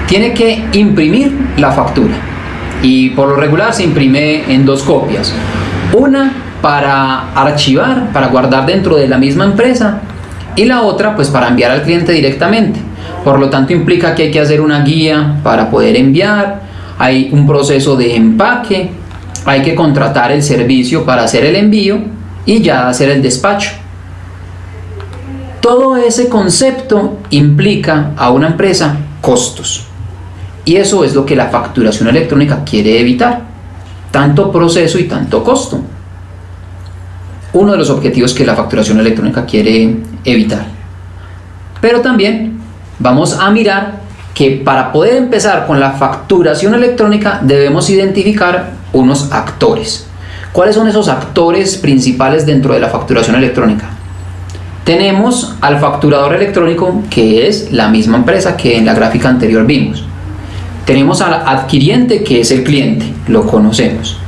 [SPEAKER 4] tiene que imprimir la factura. Y por lo regular se imprime en dos copias. Una para archivar para guardar dentro de la misma empresa y la otra pues para enviar al cliente directamente. Por lo tanto implica que hay que hacer una guía para poder enviar hay un proceso de empaque hay que contratar el servicio para hacer el envío y ya hacer el despacho. Todo ese concepto implica a una empresa costos y eso es lo que la facturación electrónica quiere evitar, tanto proceso y tanto costo. Uno de los objetivos que la facturación electrónica quiere evitar. Pero también vamos a mirar que para poder empezar con la facturación electrónica debemos identificar unos actores. ¿Cuáles son esos actores principales dentro de la facturación electrónica? Tenemos al facturador electrónico que es la misma empresa que en la gráfica anterior vimos. Tenemos al adquiriente que es el cliente, lo conocemos.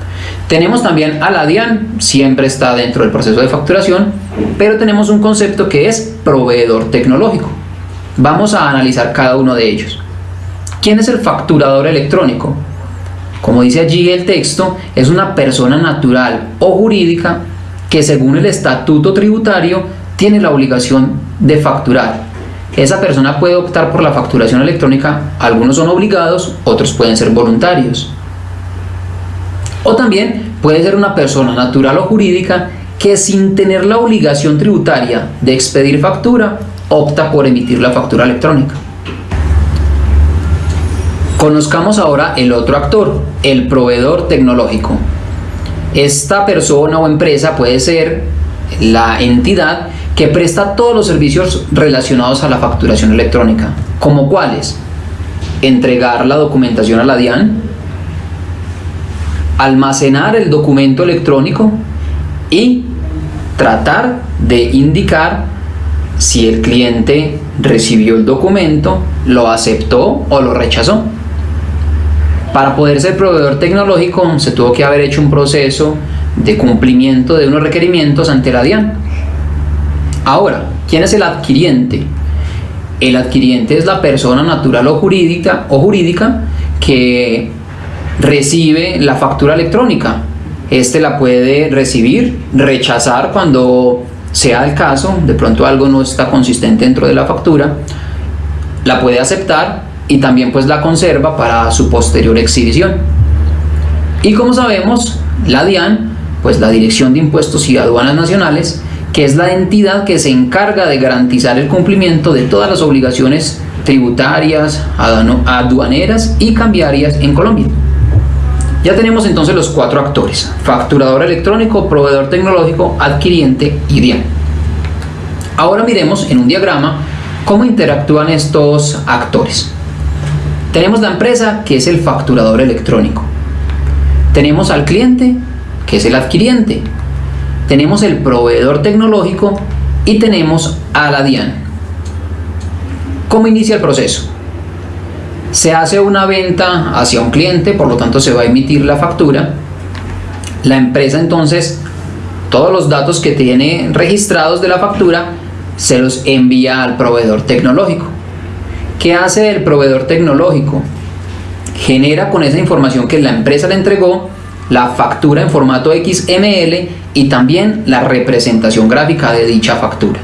[SPEAKER 4] Tenemos también a la DIAN, siempre está dentro del proceso de facturación, pero tenemos un concepto que es proveedor tecnológico. Vamos a analizar cada uno de ellos. ¿Quién es el facturador electrónico? Como dice allí el texto, es una persona natural o jurídica que según el estatuto tributario tiene la obligación de facturar esa persona puede optar por la facturación electrónica, algunos son obligados, otros pueden ser voluntarios. O también puede ser una persona natural o jurídica que sin tener la obligación tributaria de expedir factura, opta por emitir la factura electrónica. Conozcamos ahora el otro actor, el proveedor tecnológico. Esta persona o empresa puede ser la entidad que presta todos los servicios relacionados a la facturación electrónica, como cuáles? Entregar la documentación a la DIAN, almacenar el documento electrónico y tratar de indicar si el cliente recibió el documento, lo aceptó o lo rechazó. Para poder ser proveedor tecnológico se tuvo que haber hecho un proceso de cumplimiento de unos requerimientos ante la DIAN Ahora, ¿quién es el adquiriente? El adquiriente es la persona natural o jurídica, o jurídica que recibe la factura electrónica. este la puede recibir, rechazar cuando sea el caso, de pronto algo no está consistente dentro de la factura, la puede aceptar y también pues la conserva para su posterior exhibición. Y como sabemos, la DIAN, pues la Dirección de Impuestos y Aduanas Nacionales, que es la entidad que se encarga de garantizar el cumplimiento de todas las obligaciones tributarias, aduaneras y cambiarias en Colombia. Ya tenemos entonces los cuatro actores, facturador electrónico, proveedor tecnológico, adquiriente y DIAN. Ahora miremos en un diagrama cómo interactúan estos actores. Tenemos la empresa que es el facturador electrónico. Tenemos al cliente que es el adquiriente. Tenemos el proveedor tecnológico y tenemos a la DIAN. ¿Cómo inicia el proceso? Se hace una venta hacia un cliente, por lo tanto se va a emitir la factura. La empresa entonces, todos los datos que tiene registrados de la factura, se los envía al proveedor tecnológico. ¿Qué hace el proveedor tecnológico? Genera con esa información que la empresa le entregó la factura en formato XML y también la representación gráfica de dicha factura.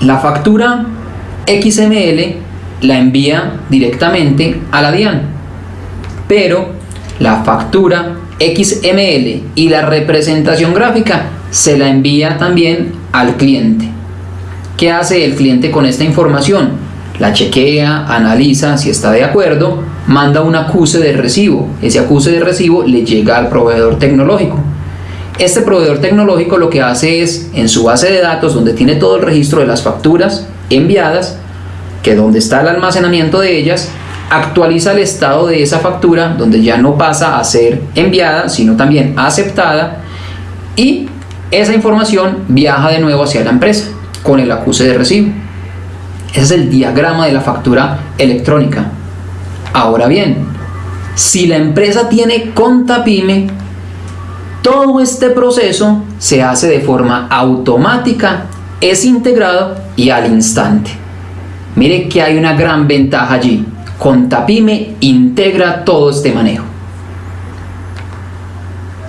[SPEAKER 4] La factura XML la envía directamente a la DIAN, pero la factura XML y la representación gráfica se la envía también al cliente. ¿Qué hace el cliente con esta información? La chequea, analiza si está de acuerdo, manda un acuse de recibo. Ese acuse de recibo le llega al proveedor tecnológico. Este proveedor tecnológico lo que hace es, en su base de datos, donde tiene todo el registro de las facturas enviadas, que donde está el almacenamiento de ellas, actualiza el estado de esa factura, donde ya no pasa a ser enviada, sino también aceptada, y esa información viaja de nuevo hacia la empresa con el acuse de recibo. Ese es el diagrama de la factura electrónica. Ahora bien, si la empresa tiene contapyme, todo este proceso se hace de forma automática, es integrado y al instante. Mire que hay una gran ventaja allí. Contapyme integra todo este manejo.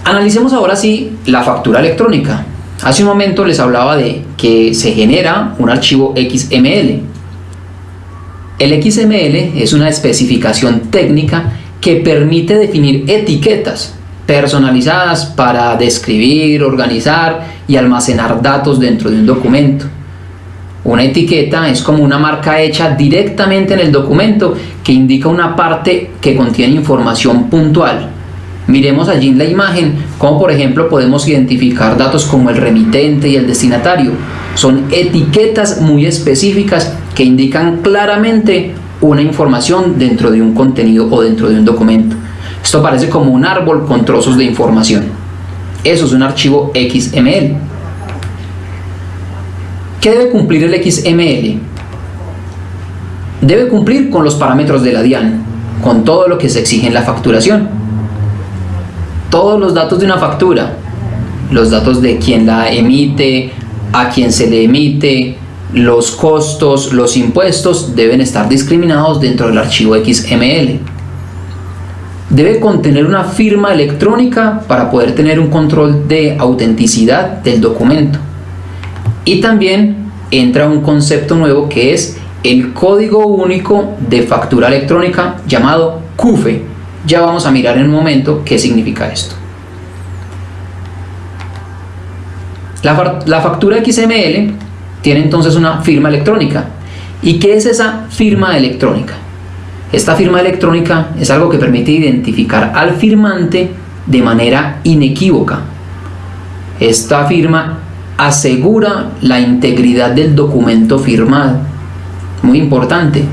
[SPEAKER 4] Analicemos ahora sí la factura electrónica. Hace un momento les hablaba de que se genera un archivo XML. El XML es una especificación técnica que permite definir etiquetas personalizadas para describir, organizar y almacenar datos dentro de un documento. Una etiqueta es como una marca hecha directamente en el documento que indica una parte que contiene información puntual Miremos allí en la imagen cómo por ejemplo podemos identificar datos como el remitente y el destinatario. Son etiquetas muy específicas que indican claramente una información dentro de un contenido o dentro de un documento. Esto parece como un árbol con trozos de información. Eso es un archivo XML. ¿Qué debe cumplir el XML? Debe cumplir con los parámetros de la DIAN, con todo lo que se exige en la facturación todos los datos de una factura, los datos de quien la emite, a quien se le emite, los costos, los impuestos deben estar discriminados dentro del archivo XML. Debe contener una firma electrónica para poder tener un control de autenticidad del documento. Y también entra un concepto nuevo que es el código único de factura electrónica llamado CUFE ya vamos a mirar en un momento qué significa esto. La, factura XML tiene entonces una firma electrónica. ¿Y qué es esa firma electrónica? Esta firma electrónica es algo que permite identificar al firmante de manera inequívoca. Esta firma asegura la integridad del documento firmado. Muy importante.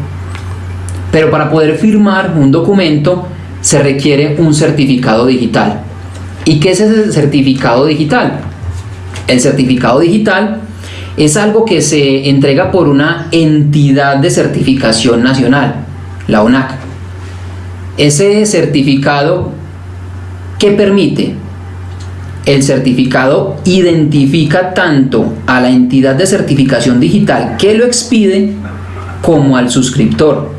[SPEAKER 4] Pero para poder firmar un documento se requiere un certificado digital. ¿Y qué es ese certificado digital? El certificado digital es algo que se entrega por una entidad de certificación nacional, la ONAC. Ese certificado, ¿qué permite? El certificado identifica tanto a la entidad de certificación digital que lo expide como al suscriptor.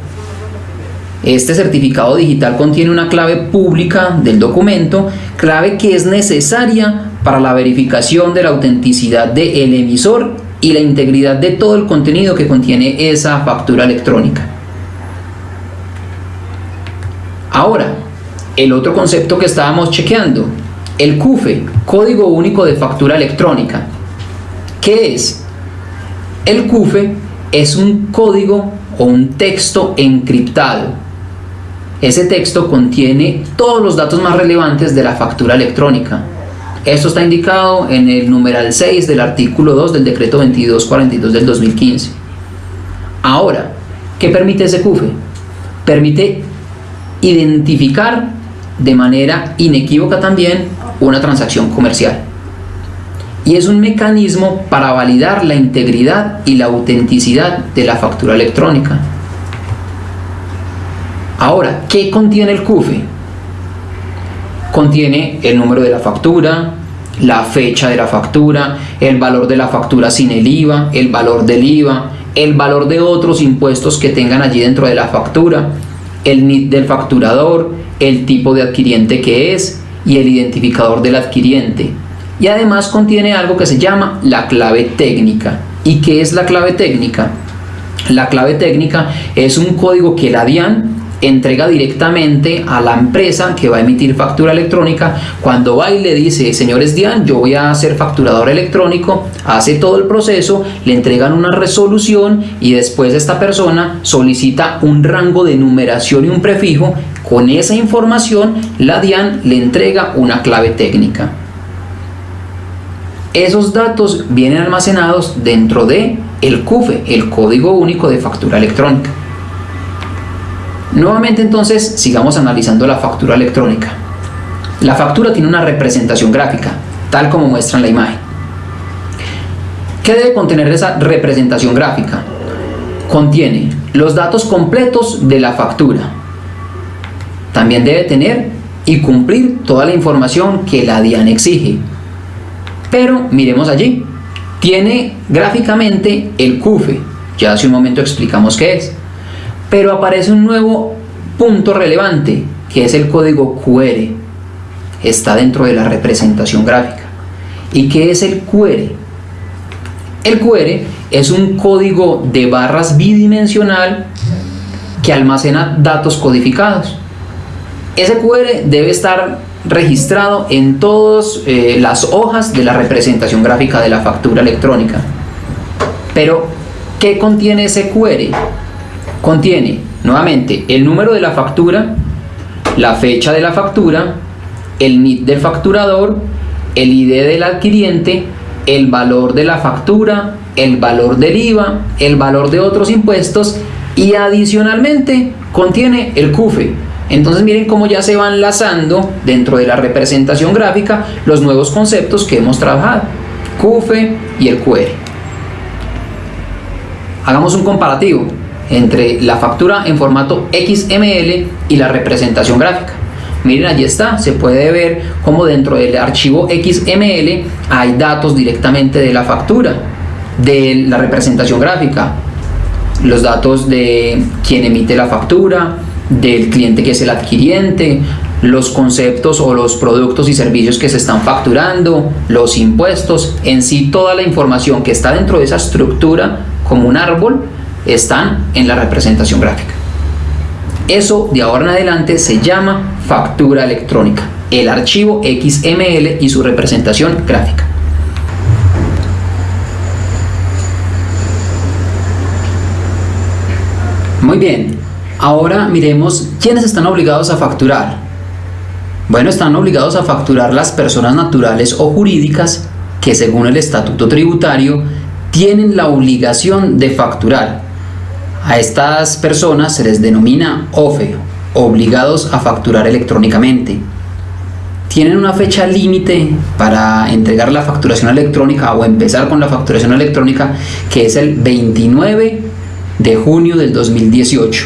[SPEAKER 4] Este certificado digital contiene una clave pública del documento, clave que es necesaria para la verificación de la autenticidad del emisor y la integridad de todo el contenido que contiene esa factura electrónica. Ahora, el otro concepto que estábamos chequeando, el CUFE, Código Único de Factura Electrónica. ¿Qué es? El CUFE es un código o un texto encriptado. Ese texto contiene todos los datos más relevantes de la factura electrónica. Esto está indicado en el numeral 6 del artículo 2 del decreto 2242 del 2015. Ahora, ¿qué permite ese CUFE? Permite identificar de manera inequívoca también una transacción comercial. Y es un mecanismo para validar la integridad y la autenticidad de la factura electrónica. Ahora, ¿qué contiene el CUFE? Contiene el número de la factura, la fecha de la factura, el valor de la factura sin el IVA, el valor del IVA, el valor de otros impuestos que tengan allí dentro de la factura, el NIT del facturador, el tipo de adquiriente que es y el identificador del adquiriente. Y además contiene algo que se llama la clave técnica. ¿Y qué es la clave técnica? La clave técnica es un código que la DIAN entrega directamente a la empresa que va a emitir factura electrónica. Cuando va y le dice señores DIAN yo voy a ser facturador electrónico hace todo el proceso le entregan una resolución y después esta persona solicita un rango de numeración y un prefijo. Con esa información la DIAN le entrega una clave técnica. Esos datos vienen almacenados dentro de el CUFE, el Código Único de Factura Electrónica. Nuevamente entonces sigamos analizando la factura electrónica. La factura tiene una representación gráfica, tal como muestra en la imagen. ¿Qué debe contener esa representación gráfica? Contiene los datos completos de la factura. También debe tener y cumplir toda la información que la DIAN exige. Pero miremos allí. Tiene gráficamente el CUFE. Ya hace un momento explicamos qué es pero aparece un nuevo punto relevante que es el código QR. Está dentro de la representación gráfica. ¿Y qué es el QR? El QR es un código de barras bidimensional que almacena datos codificados. Ese QR debe estar registrado en todas eh, las hojas de la representación gráfica de la factura electrónica. Pero, ¿qué contiene ese QR? Contiene nuevamente el número de la factura, la fecha de la factura, el NIT del facturador, el ID del adquiriente, el valor de la factura, el valor del IVA, el valor de otros impuestos y adicionalmente contiene el CUFE. Entonces miren cómo ya se van enlazando dentro de la representación gráfica los nuevos conceptos que hemos trabajado, CUFE y el QR. Hagamos un comparativo entre la factura en formato XML y la representación gráfica. Miren, allí está, se puede ver cómo dentro del archivo XML hay datos directamente de la factura, de la representación gráfica, los datos de quien emite la factura, del cliente que es el adquiriente, los conceptos o los productos y servicios que se están facturando, los impuestos, en sí toda la información que está dentro de esa estructura como un árbol están en la representación gráfica. Eso de ahora en adelante se llama factura electrónica, el archivo XML y su representación gráfica. Muy bien, ahora miremos quiénes están obligados a facturar. Bueno, están obligados a facturar las personas naturales o jurídicas que según el estatuto tributario tienen la obligación de facturar a estas personas se les denomina OFE, obligados a facturar electrónicamente. Tienen una fecha límite para entregar la facturación electrónica o empezar con la facturación electrónica que es el 29 de junio del 2018.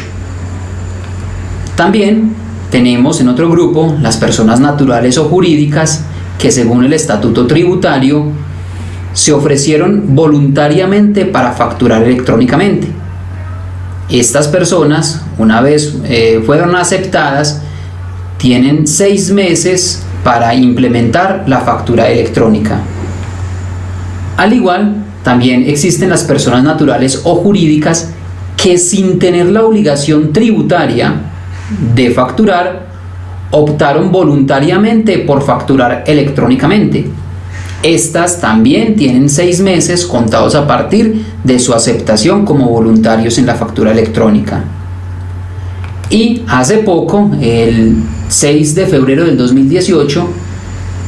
[SPEAKER 4] También tenemos en otro grupo las personas naturales o jurídicas que según el estatuto tributario se ofrecieron voluntariamente para facturar electrónicamente. Estas personas, una vez eh, fueron aceptadas, tienen seis meses para implementar la factura electrónica. Al igual, también existen las personas naturales o jurídicas que sin tener la obligación tributaria de facturar, optaron voluntariamente por facturar electrónicamente. Estas también tienen seis meses contados a partir de su aceptación como voluntarios en la factura electrónica. Y hace poco, el 6 de febrero del 2018,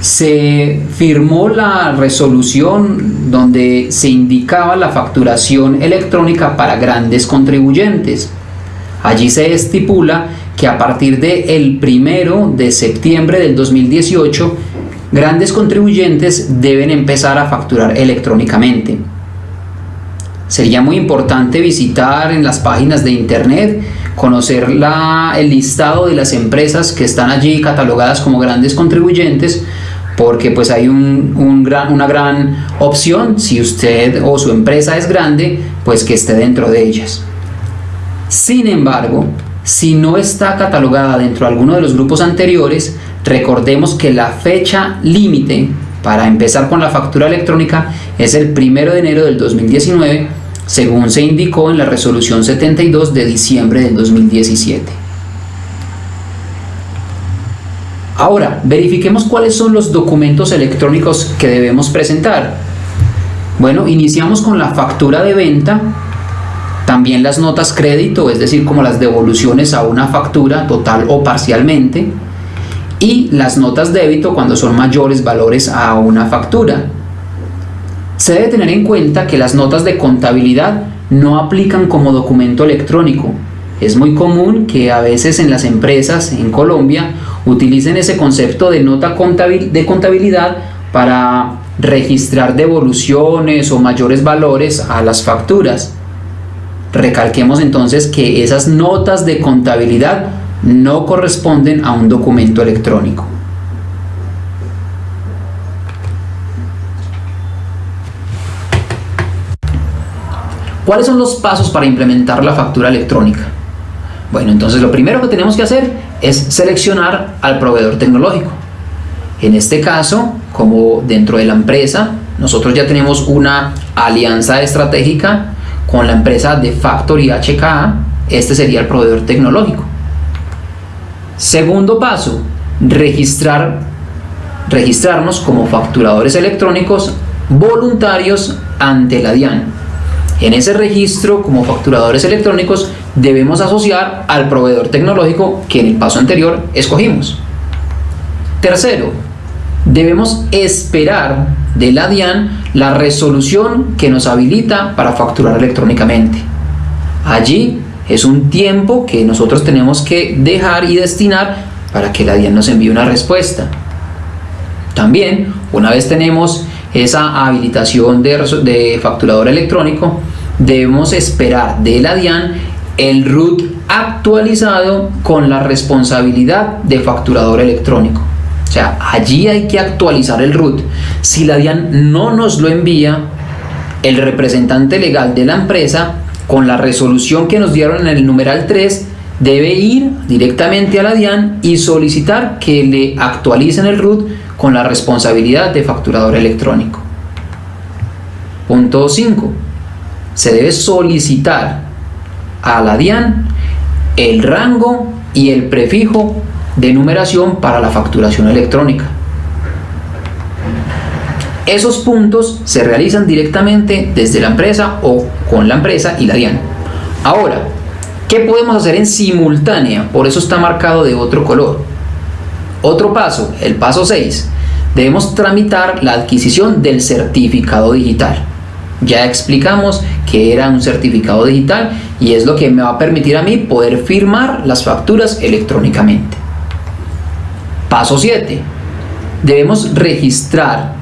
[SPEAKER 4] se firmó la resolución donde se indicaba la facturación electrónica para grandes contribuyentes. Allí se estipula que a partir del el primero de septiembre del 2018, grandes contribuyentes deben empezar a facturar electrónicamente. Sería muy importante visitar en las páginas de internet, conocer el listado de las empresas que están allí catalogadas como grandes contribuyentes, porque pues hay una gran opción, si usted o su empresa es grande, pues que esté dentro de ellas. Sin embargo, si no está catalogada dentro de alguno de los grupos anteriores, recordemos que la fecha límite para empezar con la factura electrónica es el 1 de enero del 2019, según se indicó en la resolución 72 de diciembre del 2017. Ahora, verifiquemos cuáles son los documentos electrónicos que debemos presentar. Bueno, iniciamos con la factura de venta, también las notas crédito, es decir, como las devoluciones a una factura total o parcialmente, y las notas débito cuando son mayores valores a una factura. Se debe tener en cuenta que las notas de contabilidad no aplican como documento electrónico. Es muy común que a veces en las empresas en Colombia utilicen ese concepto de nota de contabilidad para registrar devoluciones o mayores valores a las facturas. Recalquemos entonces que esas notas de contabilidad no corresponden a un documento electrónico. ¿Cuáles son los pasos para implementar la factura electrónica? Bueno, entonces lo primero que tenemos que hacer es seleccionar al proveedor tecnológico. En este caso, como dentro de la empresa, nosotros ya tenemos una alianza estratégica con la empresa de Factory HKA, este sería el proveedor tecnológico. Segundo paso, registrar, registrarnos como facturadores electrónicos voluntarios ante la DIAN. En ese registro como facturadores electrónicos debemos asociar al proveedor tecnológico que en el paso anterior escogimos. Tercero, debemos esperar de la DIAN la resolución que nos habilita para facturar electrónicamente. Allí es un tiempo que nosotros tenemos que dejar y destinar para que la DIAN nos envíe una respuesta. También, una vez tenemos esa habilitación de, de facturador electrónico, debemos esperar de la DIAN el RUT actualizado con la responsabilidad de facturador electrónico. O sea, allí hay que actualizar el RUT. Si la DIAN no nos lo envía, el representante legal de la empresa, con la resolución que nos dieron en el numeral 3, debe ir directamente a la DIAN y solicitar que le actualicen el RUT con la responsabilidad de facturador electrónico. Punto 5. Se debe solicitar a la DIAN el rango y el prefijo de numeración para la facturación electrónica. Esos puntos se realizan directamente desde la empresa o con la empresa y la DIAN. Ahora, ¿qué podemos hacer en simultánea? Por eso está marcado de otro color. Otro paso, el paso 6. Debemos tramitar la adquisición del certificado digital. Ya explicamos que era un certificado digital y es lo que me va a permitir a mí poder firmar las facturas electrónicamente. Paso 7. Debemos registrar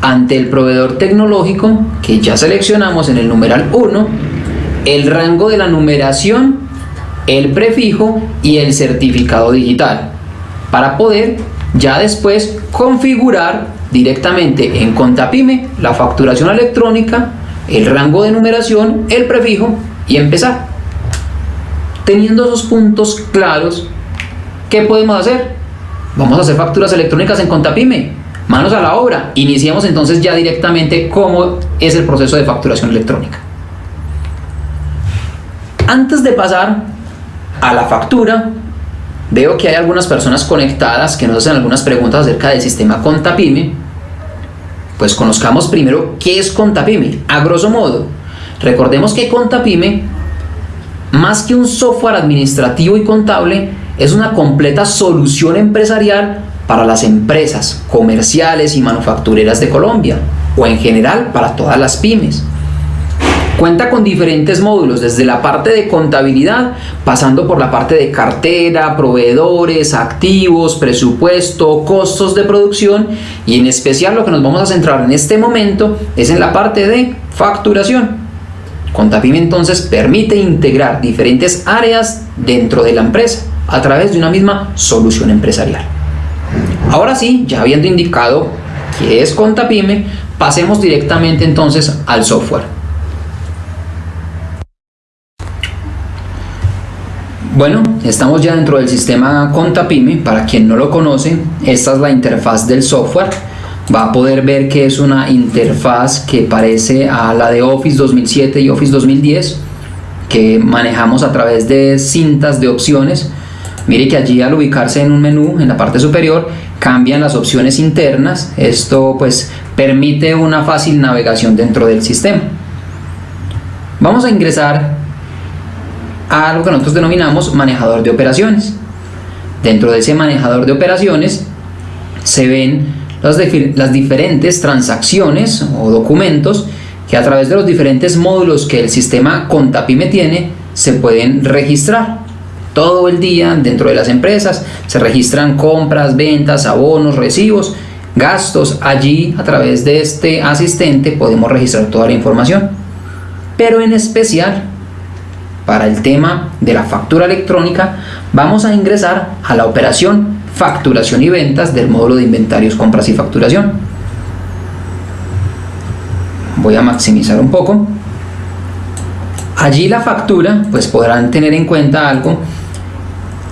[SPEAKER 4] ante el proveedor tecnológico que ya seleccionamos en el numeral 1 el rango de la numeración, el prefijo y el certificado digital para poder ya después configurar directamente en Contapime la facturación electrónica, el rango de numeración, el prefijo y empezar. Teniendo esos puntos claros, ¿qué podemos hacer? Vamos a hacer facturas electrónicas en Contapime. Manos a la obra. Iniciamos entonces ya directamente cómo es el proceso de facturación electrónica. Antes de pasar a la factura, veo que hay algunas personas conectadas que nos hacen algunas preguntas acerca del sistema Contapime. Pues conozcamos primero qué es Contapime. A grosso modo, recordemos que Contapime más que un software administrativo y contable, es una completa solución empresarial para las empresas comerciales y manufactureras de Colombia, o en general para todas las pymes. Cuenta con diferentes módulos, desde la parte de contabilidad, pasando por la parte de cartera, proveedores, activos, presupuesto, costos de producción y en especial lo que nos vamos a centrar en este momento es en la parte de facturación. Contapime entonces permite integrar diferentes áreas dentro de la empresa a través de una misma solución empresarial. Ahora sí, ya habiendo indicado qué es Contapime, pasemos directamente entonces al software. Bueno, estamos ya dentro del sistema Contapime. Para quien no lo conoce, esta es la interfaz del software. Va a poder ver que es una interfaz que parece a la de Office 2007 y Office 2010 que manejamos a través de cintas de opciones. Mire que allí al ubicarse en un menú en la parte superior cambian las opciones internas. Esto pues permite una fácil navegación dentro del sistema. Vamos a ingresar a lo que nosotros denominamos manejador de operaciones dentro de ese manejador de operaciones se ven las, diferentes transacciones o documentos que a través de los diferentes módulos que el sistema Contapime tiene se pueden registrar. Todo el día dentro de las empresas se registran compras, ventas, abonos, recibos, gastos. Allí a través de este asistente podemos registrar toda la información. Pero en especial para el tema de la factura electrónica vamos a ingresar a la operación facturación y ventas del módulo de inventarios, compras y facturación. Voy a maximizar un poco. Allí la factura, pues podrán tener en cuenta algo,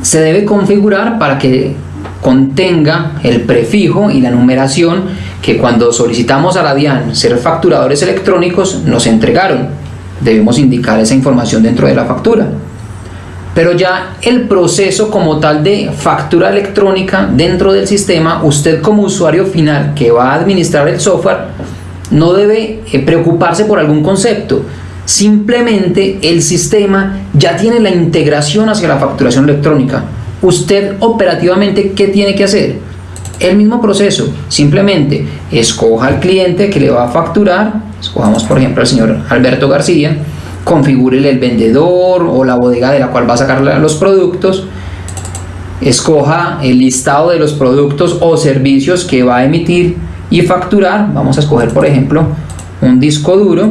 [SPEAKER 4] se debe configurar para que contenga el prefijo y la numeración que cuando solicitamos a la DIAN ser facturadores electrónicos nos entregaron. Debemos indicar esa información dentro de la factura pero ya el proceso como tal de factura electrónica dentro del sistema, usted como usuario final que va a administrar el software, no debe eh, preocuparse por algún concepto. Simplemente el sistema ya tiene la integración hacia la facturación electrónica. Usted operativamente, ¿qué tiene que hacer? El mismo proceso, simplemente escoja al cliente que le va a facturar, escojamos por ejemplo al señor Alberto García, configure el vendedor o la bodega de la cual va a sacar los productos, escoja el listado de los productos o servicios que va a emitir y facturar. Vamos a escoger, por ejemplo, un disco duro,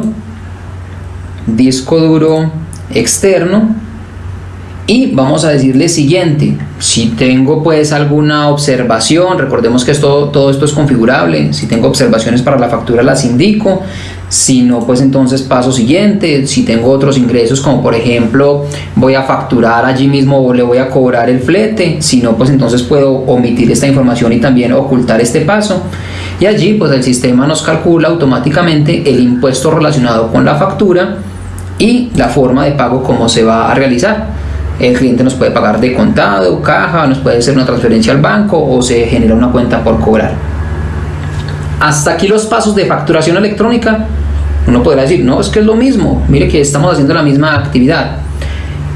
[SPEAKER 4] disco duro externo y vamos a decirle siguiente. Si tengo pues alguna observación recordemos que esto, todo esto es configurable. Si tengo observaciones para la factura las indico. Si no pues entonces paso siguiente. Si tengo otros ingresos como por ejemplo voy a facturar allí mismo o le voy a cobrar el flete. Si no pues entonces puedo omitir esta información y también ocultar este paso. Y allí pues el sistema nos calcula automáticamente el impuesto relacionado con la factura y la forma de pago como se va a realizar el cliente nos puede pagar de contado, caja, nos puede hacer una transferencia al banco o se genera una cuenta por cobrar hasta aquí los pasos de facturación electrónica. Uno podrá decir, no, es que es lo mismo. Mire que estamos haciendo la misma actividad.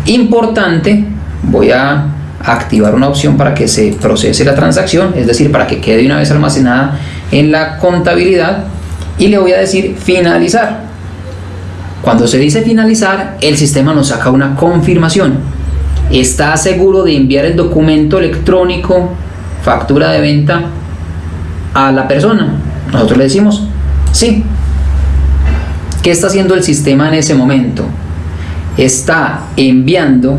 [SPEAKER 4] Importante, voy a activar una opción para que se procese la transacción, es decir, para que quede una vez almacenada en la contabilidad y le voy a decir finalizar. Cuando se dice finalizar, el sistema nos saca una confirmación. ¿Está seguro de enviar el documento electrónico, factura de venta, a la persona? Nosotros le decimos, sí. ¿Qué está haciendo el sistema en ese momento? Está enviando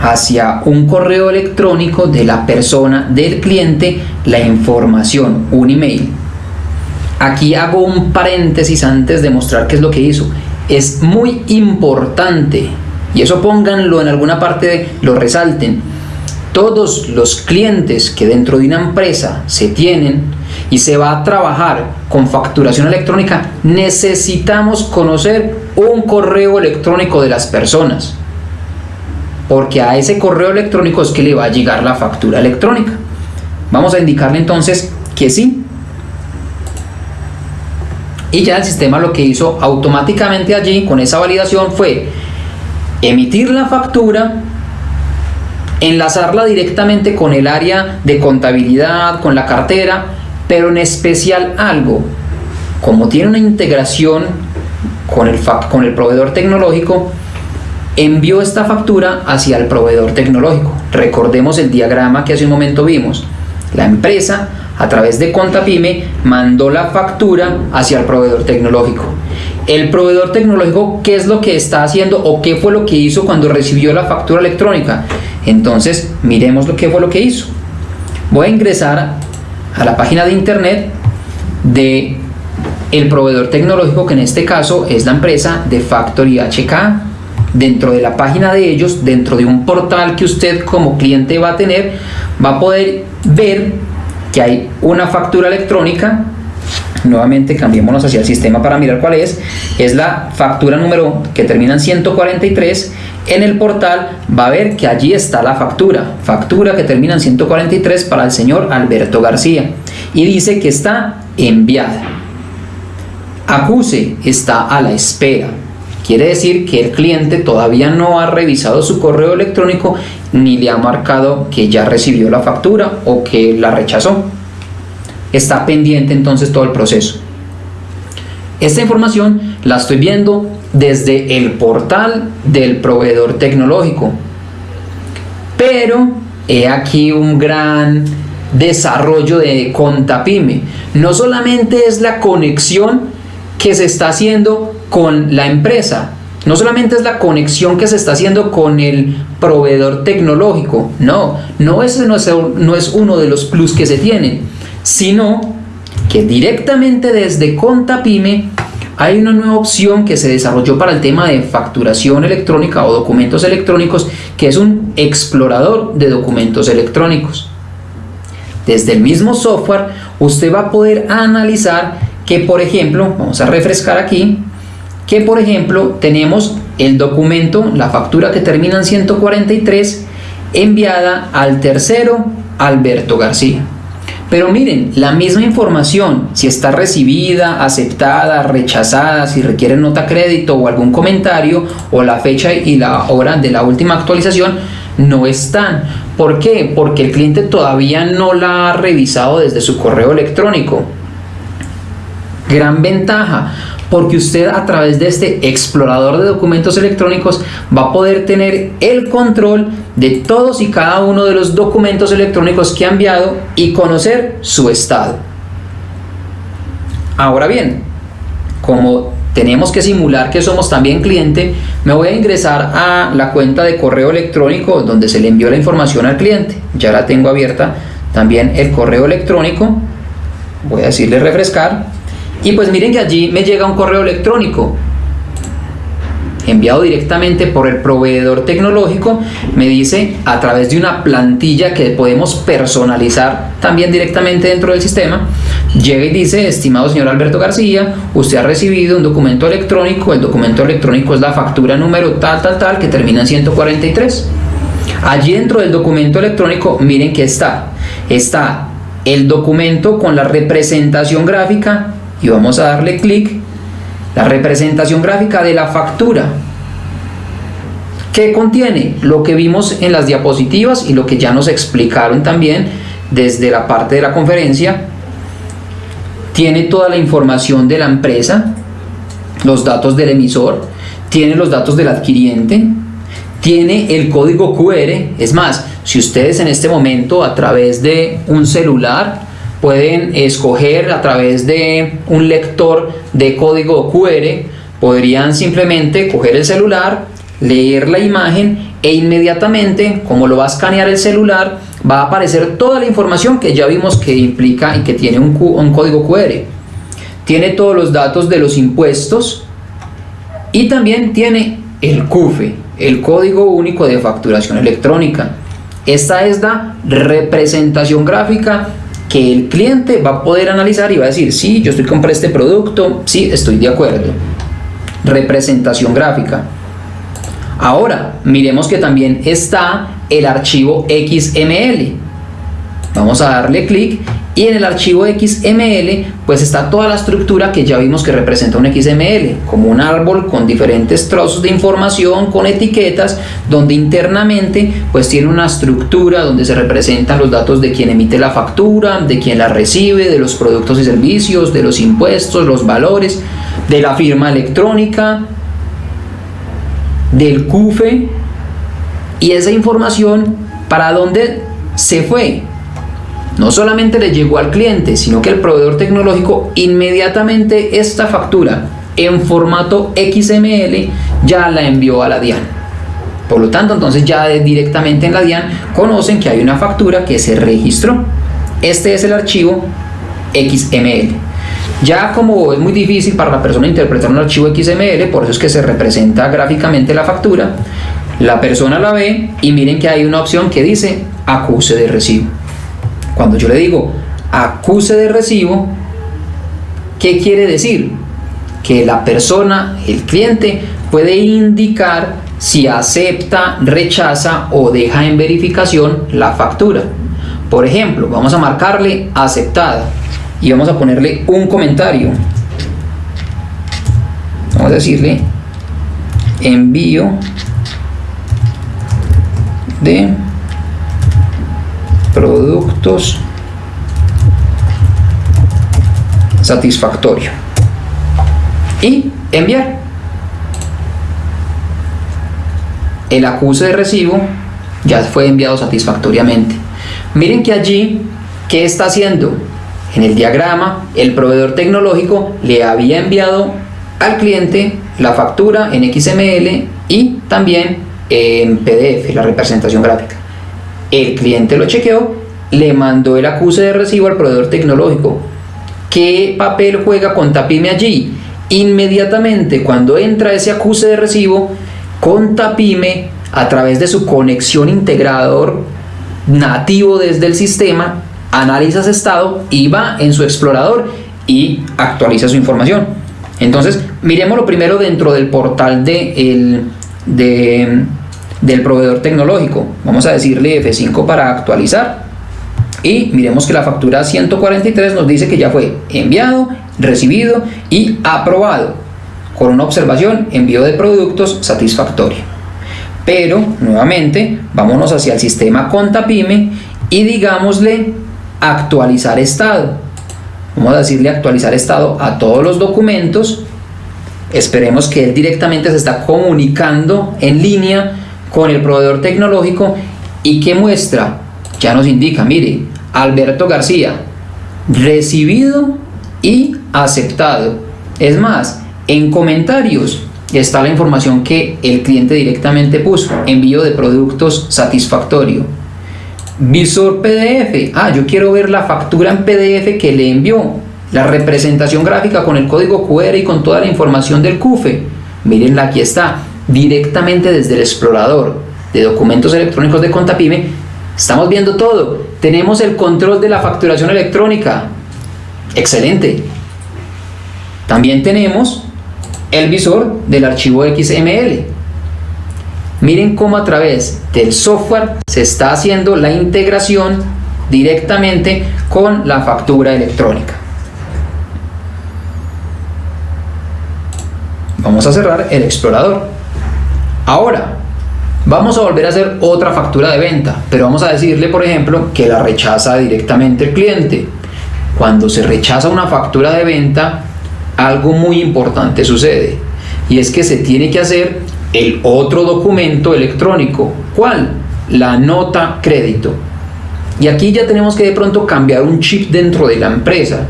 [SPEAKER 4] hacia un correo electrónico de la persona, del cliente, la información, un email. Aquí hago un paréntesis antes de mostrar qué es lo que hizo. Es muy importante y eso pónganlo en alguna parte, lo resalten, todos los clientes que dentro de una empresa se tienen y se va a trabajar con facturación electrónica, necesitamos conocer un correo electrónico de las personas. Porque a ese correo electrónico es que le va a llegar la factura electrónica. Vamos a indicarle entonces que sí. Y ya el sistema lo que hizo automáticamente allí con esa validación fue emitir la factura enlazarla directamente con el área de contabilidad, con la cartera, pero en especial algo, como tiene una integración con el, con el proveedor tecnológico, envió esta factura hacia el proveedor tecnológico. Recordemos el diagrama que hace un momento vimos. La empresa, a través de Contapyme, mandó la factura hacia el proveedor tecnológico. El proveedor tecnológico, ¿qué es lo que está haciendo o qué fue lo que hizo cuando recibió la factura electrónica? Entonces, miremos lo que fue lo que hizo. Voy a ingresar a la página de internet de el proveedor tecnológico, que en este caso es la empresa de Factory HK. Dentro de la página de ellos, dentro de un portal que usted como cliente va a tener, va a poder ver que hay una factura electrónica nuevamente cambiémonos hacia el sistema para mirar cuál es es la factura número que termina en 143 en el portal va a ver que allí está la factura, factura que termina en 143 para el señor Alberto García y dice que está enviada. Acuse está a la espera. Quiere decir que el cliente todavía no ha revisado su correo electrónico ni le ha marcado que ya recibió la factura o que la rechazó. Está pendiente entonces todo el proceso. Esta información la estoy viendo desde el portal del proveedor tecnológico. Pero he aquí un gran desarrollo de Contapyme. No solamente es la conexión que se está haciendo con la empresa, no solamente es la conexión que se está haciendo con el proveedor tecnológico, no, no ese no es, no es uno de los plus que se tienen, sino que directamente desde Contapyme hay una nueva opción que se desarrolló para el tema de facturación electrónica o documentos electrónicos, que es un explorador de documentos electrónicos. Desde el mismo software, usted va a poder analizar que, por ejemplo, vamos a refrescar aquí, que por ejemplo tenemos el documento, la factura que termina en 143, enviada al tercero Alberto García. Pero miren, la misma información, si está recibida, aceptada, rechazada, si requiere nota crédito o algún comentario, o la fecha y la hora de la última actualización, no están. ¿Por qué? Porque el cliente todavía no la ha revisado desde su correo electrónico. Gran ventaja, porque usted a través de este explorador de documentos electrónicos va a poder tener el control de todos y cada uno de los documentos electrónicos que ha enviado y conocer su estado. Ahora bien, como tenemos que simular que somos también cliente, me voy a ingresar a la cuenta de correo electrónico donde se le envió la información al cliente. Ya la tengo abierta también el correo electrónico. Voy a decirle refrescar y pues miren que allí me llega un correo electrónico enviado directamente por el proveedor tecnológico, me dice a través de una plantilla que podemos personalizar también directamente dentro del sistema, llega y dice, estimado señor Alberto García, usted ha recibido un documento electrónico, el documento electrónico es la factura número tal, tal, tal, que termina en 143. Allí dentro del documento electrónico, miren que está, está el documento con la representación gráfica y vamos a darle clic la representación gráfica de la factura. Que contiene lo que vimos en las diapositivas y lo que ya nos explicaron también desde la parte de la conferencia. Tiene toda la información de la empresa los datos del emisor tiene los datos del adquiriente tiene el código QR es más si ustedes en este momento a través de un celular pueden escoger a través de un lector de código QR, podrían simplemente coger el celular, leer la imagen e inmediatamente, como lo va a escanear el celular, va a aparecer toda la información que ya vimos que implica y que tiene un, un código QR. Tiene todos los datos de los impuestos y también tiene el CUFE. el código único de facturación electrónica. Esta es la representación gráfica que el cliente va a poder analizar y va a decir, sí, yo estoy comprando este producto, sí, estoy de acuerdo. Representación gráfica. Ahora, miremos que también está el archivo XML. Vamos a darle clic y en el archivo XML pues está toda la estructura que ya vimos que representa un XML, como un árbol con diferentes trozos de información, con etiquetas, donde internamente pues tiene una estructura donde se representan los datos de quien emite la factura, de quien la recibe, de los productos y servicios, de los impuestos, los valores, de la firma electrónica, del CUFE y esa información para dónde se fue. No solamente le llegó al cliente, sino que el proveedor tecnológico inmediatamente esta factura en formato XML ya la envió a la DIAN. Por lo tanto, entonces ya directamente en la DIAN conocen que hay una factura que se registró. Este es el archivo XML. Ya como es muy difícil para la persona interpretar un archivo XML, por eso es que se representa gráficamente la factura, la persona la ve y miren que hay una opción que dice acuse de recibo. Cuando yo le digo acuse de recibo, ¿qué quiere decir? Que la persona, el cliente, puede indicar si acepta, rechaza o deja en verificación la factura. Por ejemplo, vamos a marcarle aceptada y vamos a ponerle un comentario. Vamos a decirle envío de productos satisfactorio y enviar el acuse de recibo ya fue enviado satisfactoriamente miren que allí ¿qué está haciendo? en el diagrama el proveedor tecnológico le había enviado al cliente la factura en XML y también en PDF, la representación gráfica. El cliente lo chequeó, le mandó el acuse de recibo al proveedor tecnológico. ¿Qué papel juega Contapime allí? Inmediatamente cuando entra ese acuse de recibo, Contapime a través de su conexión integrador nativo desde el sistema, analiza ese estado y va en su explorador y actualiza su información. Entonces, miremoslo primero dentro del portal de el, de, del proveedor tecnológico. Vamos a decirle F5 para actualizar. Y miremos que la factura 143 nos dice que ya fue enviado, recibido y aprobado. Con una observación, envío de productos satisfactorio. Pero, nuevamente, vámonos hacia el sistema Contapime y digámosle actualizar estado. Vamos a decirle actualizar estado a todos los documentos Esperemos que él directamente se está comunicando en línea con el proveedor tecnológico y que muestra, ya nos indica, mire, Alberto García, recibido y aceptado. Es más, en comentarios está la información que el cliente directamente puso, envío de productos satisfactorio. Visor PDF, ah, yo quiero ver la factura en PDF que le envió, la representación gráfica con el código QR y con toda la información del CUFE. Mírenla, aquí está, directamente desde el explorador de documentos electrónicos de Contapime. Estamos viendo todo. Tenemos el control de la facturación electrónica. Excelente. También tenemos el visor del archivo XML. Miren cómo a través del software se está haciendo la integración directamente con la factura electrónica. Vamos a cerrar el explorador. Ahora, vamos a volver a hacer otra factura de venta, pero vamos a decirle, por ejemplo, que la rechaza directamente el cliente. Cuando se rechaza una factura de venta, algo muy importante sucede, y es que se tiene que hacer el otro documento electrónico. ¿Cuál? La nota crédito. Y aquí ya tenemos que de pronto cambiar un chip dentro de la empresa.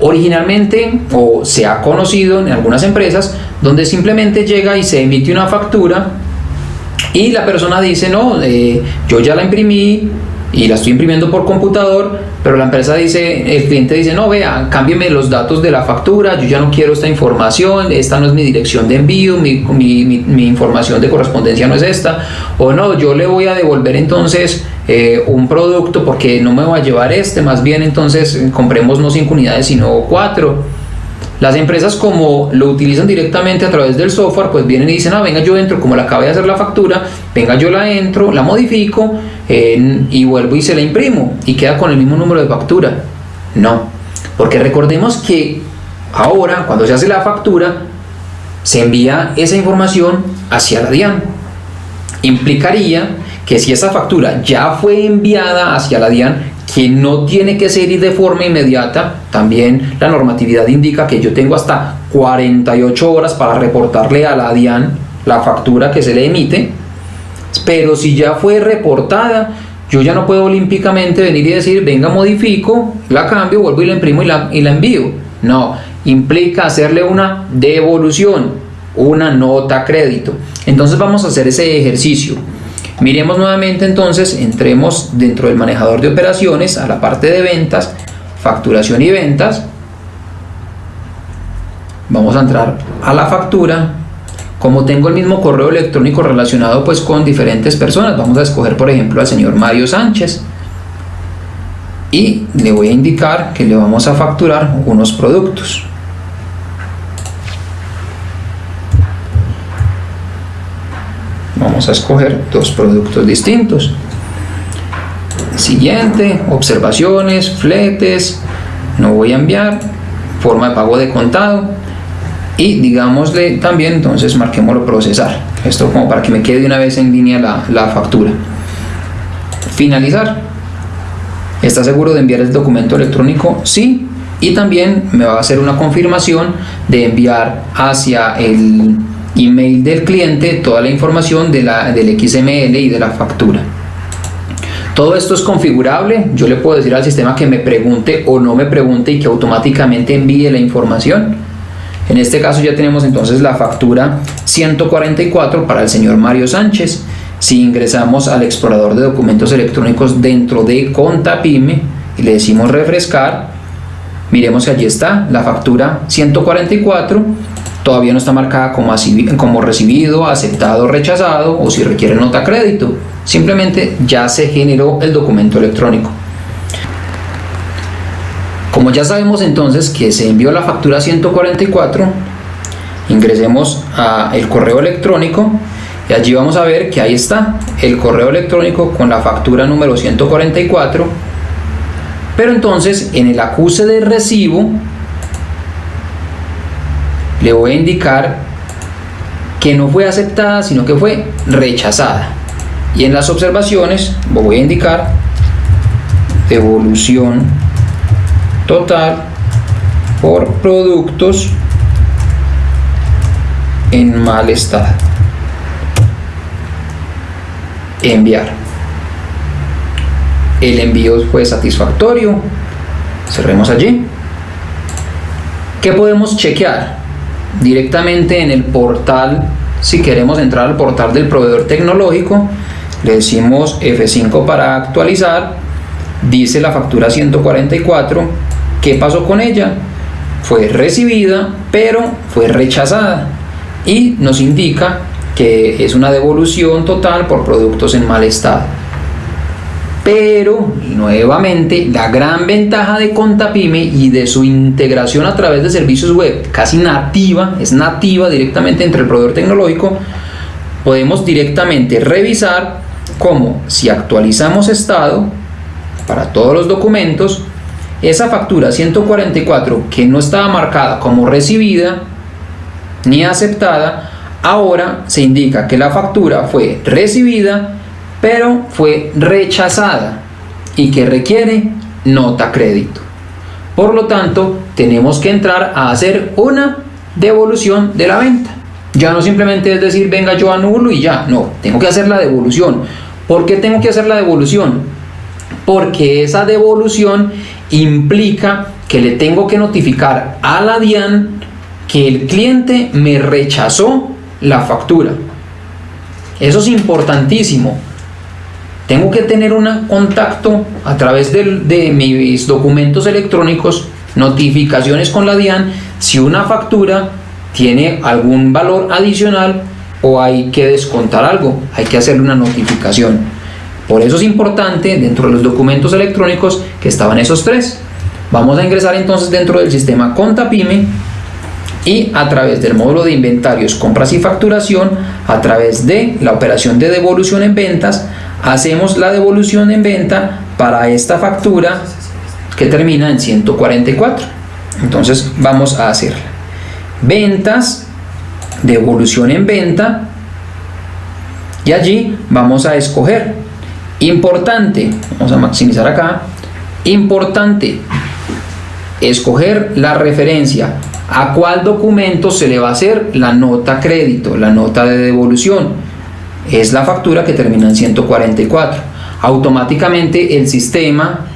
[SPEAKER 4] Originalmente, o se ha conocido en algunas empresas, donde simplemente llega y se emite una factura y la persona dice, no, eh, yo ya la imprimí, y la estoy imprimiendo por computador, pero la empresa dice, el cliente dice, no, vea, cámbieme los datos de la factura, yo ya no quiero esta información, esta no es mi dirección de envío, mi, mi, información de correspondencia no es esta, o no, yo le voy a devolver entonces eh, un producto porque no me voy a llevar este, más bien entonces eh, compremos no cinco unidades sino cuatro las empresas como lo utilizan directamente a través del software, pues vienen y dicen, ah, venga yo entro, como la acabé de hacer la factura, venga yo la entro, la modifico y vuelvo y se la imprimo y queda con el mismo número de factura. No, porque recordemos que ahora cuando se hace la factura, se envía esa información hacia la DIAN. Implicaría que si esa factura ya fue enviada hacia la DIAN, que no tiene que ser de forma inmediata. También la normatividad indica que yo tengo hasta 48 horas para reportarle a la DIAN la factura que se le emite. Pero si ya fue reportada, yo ya no puedo olímpicamente venir y decir, venga, modifico, la cambio, vuelvo y la imprimo y la, y la envío. No, implica hacerle una devolución, una nota crédito. Entonces vamos a hacer ese ejercicio. Miremos nuevamente entonces, entremos dentro del manejador de operaciones a la parte de ventas, facturación y ventas. Vamos a entrar a la factura. Como tengo el mismo correo electrónico relacionado pues con diferentes personas, vamos a escoger por ejemplo al señor Mario Sánchez. Y le voy a indicar que le vamos a facturar unos productos. Vamos a escoger dos productos distintos siguiente observaciones fletes no voy a enviar forma de pago de contado y digámosle también entonces marquémoslo procesar esto como para que me quede una vez en línea la, la factura finalizar ¿Está seguro de enviar el documento electrónico? Sí. Y también me va a hacer una confirmación de enviar hacia el email del cliente toda la información de la, del XML y de la factura. Todo esto es configurable, yo le puedo decir al sistema que me pregunte o no me pregunte y que automáticamente envíe la información. En este caso ya tenemos entonces la factura 144 para el señor Mario Sánchez. Si ingresamos al explorador de documentos electrónicos dentro de Contapime y le decimos refrescar, miremos que allí está la factura 144 todavía no está marcada como, recibido, aceptado, rechazado o si requiere nota crédito. Simplemente ya se generó el documento electrónico. Como ya sabemos entonces que se envió la factura 144, ingresemos a el correo electrónico y allí vamos a ver que ahí está el correo electrónico con la factura número 144 pero entonces en el acuse de recibo le voy a indicar que no fue aceptada, sino que fue rechazada. Y en las observaciones voy a indicar devolución total por productos en mal estado. Enviar. El envío fue satisfactorio. Cerremos allí. ¿Qué podemos chequear? Directamente en el portal, si queremos entrar al portal del proveedor tecnológico, le decimos F5 para actualizar, dice la factura 144, ¿qué pasó con ella? Fue recibida, pero fue rechazada y nos indica que es una devolución total por productos en mal estado. Pero, nuevamente, la gran ventaja de Contapime y de su integración a través de servicios web casi nativa, es nativa directamente entre el proveedor tecnológico, podemos directamente revisar cómo si actualizamos estado para todos los documentos, esa factura 144 que no estaba marcada como recibida ni aceptada, ahora se indica que la factura fue recibida pero fue rechazada y que requiere nota crédito. Por lo tanto, tenemos que entrar a hacer una devolución de la venta. Ya no simplemente es decir, venga yo anulo y ya, no, tengo que hacer la devolución. ¿Por qué tengo que hacer la devolución? Porque esa devolución implica que le tengo que notificar a la DIAN que el cliente me rechazó la factura. Eso es importantísimo tengo que tener un contacto a través de, mis documentos electrónicos, notificaciones con la DIAN, si una factura tiene algún valor adicional o hay que descontar algo, hay que hacerle una notificación. Por eso es importante dentro de los documentos electrónicos que estaban esos tres. Vamos a ingresar entonces dentro del sistema Contapime y a través del módulo de inventarios, compras y facturación, a través de la operación de devolución en ventas, hacemos la devolución en venta para esta factura que termina en 144. Entonces vamos a hacerla. Ventas, devolución en venta y allí vamos a escoger. Importante, vamos a maximizar acá. Importante, escoger la referencia a cuál documento se le va a hacer la nota crédito, la nota de devolución. Es la factura que termina en 144. Automáticamente el sistema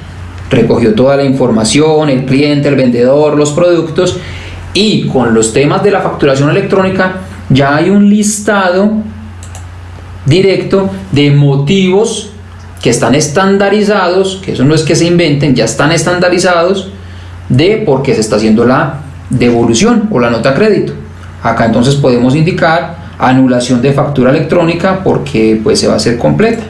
[SPEAKER 4] recogió toda la información, el cliente, el vendedor, los productos y con los temas de la facturación electrónica ya hay un listado directo de motivos que están estandarizados, que eso no es que se inventen, ya están estandarizados de por qué se está haciendo la devolución o la nota crédito. Acá entonces podemos indicar anulación de factura electrónica porque pues se va a hacer completa.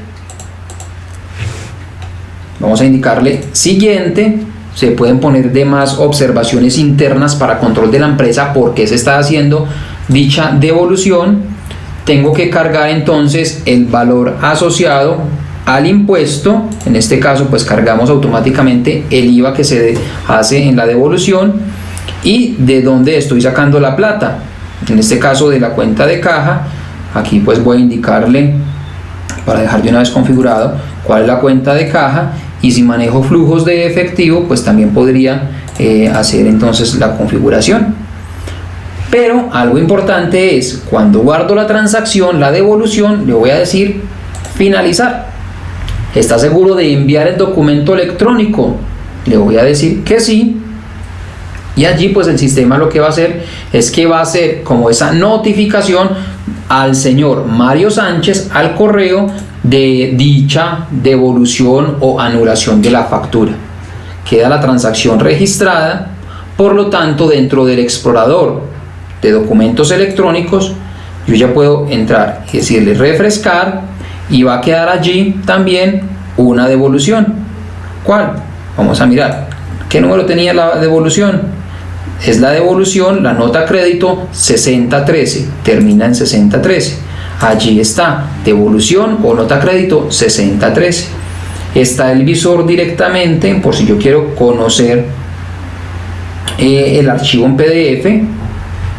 [SPEAKER 4] Vamos a indicarle siguiente. Se pueden poner demás observaciones internas para control de la empresa porque se está haciendo dicha devolución. Tengo que cargar entonces el valor asociado al impuesto, en este caso pues cargamos automáticamente el IVA que se hace en la devolución y de dónde estoy sacando la plata, en este caso de la cuenta de caja, aquí pues voy a indicarle para dejar de una vez configurado cuál es la cuenta de caja y si manejo flujos de efectivo pues también podría eh, hacer entonces la configuración pero algo importante es cuando guardo la transacción la devolución le voy a decir finalizar ¿Está seguro de enviar el documento electrónico? Le voy a decir que sí. Y allí pues el sistema lo que va a hacer es que va a hacer como esa notificación al señor Mario Sánchez al correo de dicha devolución o anulación de la factura. Queda la transacción registrada, por lo tanto dentro del explorador de documentos electrónicos yo ya puedo entrar y decirle refrescar y va a quedar allí también una devolución. ¿Cuál? Vamos a mirar. ¿Qué número tenía la devolución? Es la devolución, la nota crédito 6013, termina en 6013. Allí está, devolución o nota crédito 6013. Está el visor directamente, por si yo quiero conocer eh, el archivo en PDF.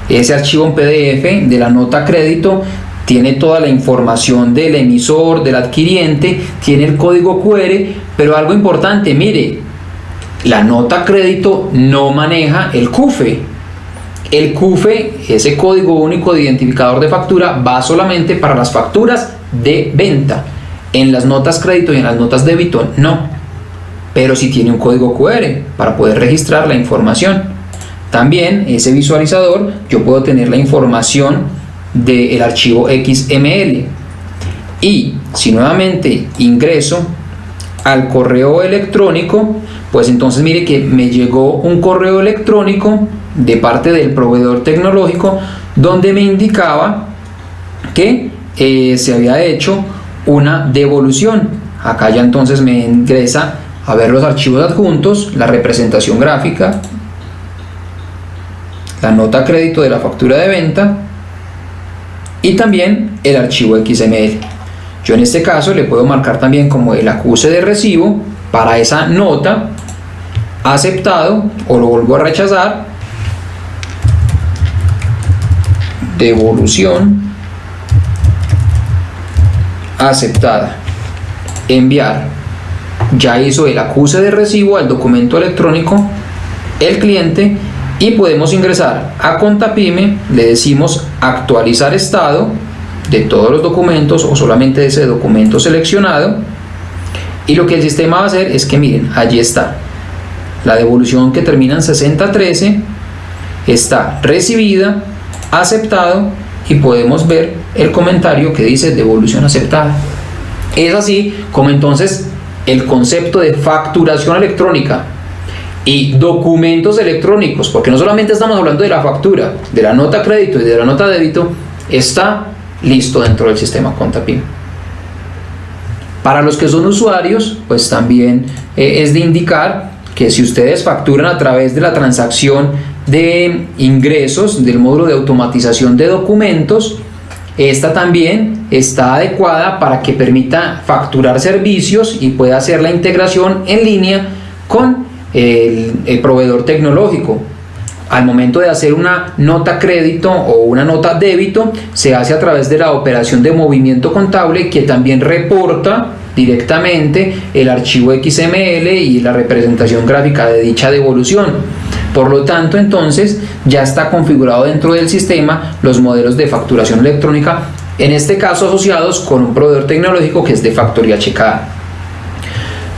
[SPEAKER 4] Ese archivo en PDF de la nota crédito tiene toda la información del emisor, del adquiriente, tiene el código QR, pero algo importante, mire, la nota crédito no maneja el CUFE. El CUFE, ese código único de identificador de factura, va solamente para las facturas de venta. En las notas crédito y en las notas débito, no. Pero si tiene un código QR para poder registrar la información. También ese visualizador, yo puedo tener la información del archivo XML. Y si nuevamente ingreso al correo electrónico, pues entonces mire que me llegó un correo electrónico de parte del proveedor tecnológico donde me indicaba que eh, se había hecho una devolución. Acá ya entonces me ingresa a ver los archivos adjuntos, la representación gráfica, la nota crédito de la factura de venta, y también el archivo XML. Yo en este caso le puedo marcar también como el acuse de recibo para esa nota aceptado o lo vuelvo a rechazar. Devolución aceptada. Enviar. Ya hizo el acuse de recibo al documento electrónico el cliente y podemos ingresar a Contapime, le decimos actualizar estado de todos los documentos o solamente de ese documento seleccionado y lo que el sistema va a hacer es que miren, allí está la devolución que termina en 6013 está recibida, aceptado y podemos ver el comentario que dice devolución aceptada. Es así como entonces el concepto de facturación electrónica y documentos electrónicos, porque no solamente estamos hablando de la factura, de la nota crédito y de la nota débito, está listo dentro del sistema Contapim. Para los que son usuarios, pues también eh, es de indicar que si ustedes facturan a través de la transacción de ingresos del módulo de automatización de documentos, esta también está adecuada para que permita facturar servicios y pueda hacer la integración en línea con el, el proveedor tecnológico al momento de hacer una nota crédito o una nota débito se hace a través de la operación de movimiento contable que también reporta directamente el archivo XML y la representación gráfica de dicha devolución. Por lo tanto, entonces ya está configurado dentro del sistema los modelos de facturación electrónica, en este caso asociados con un proveedor tecnológico que es de factoría checada.